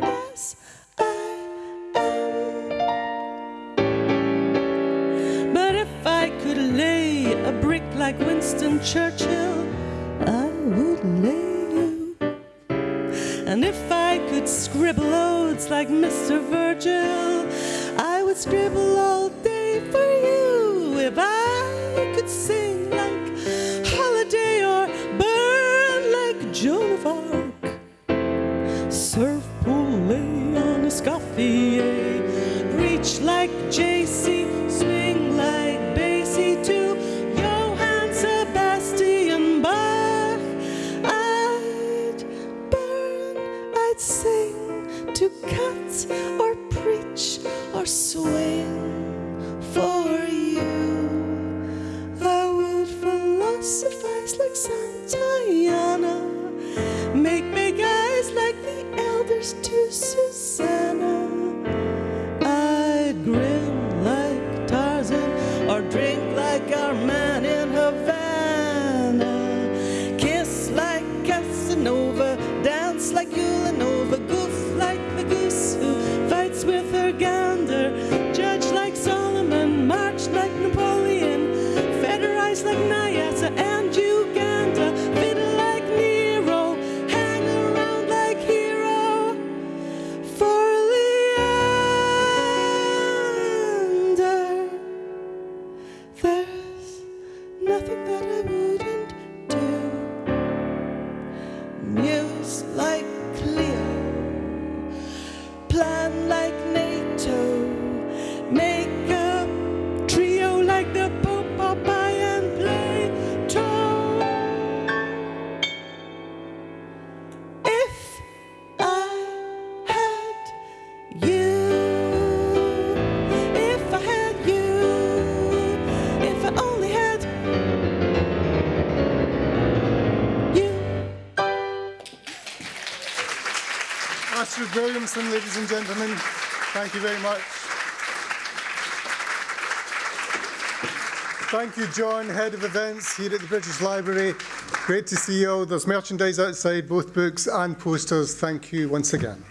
ladies and gentlemen. Thank you very much. Thank you, John, Head of Events here at the British Library. Great to see you all. There's merchandise outside, both books and posters. Thank you once again.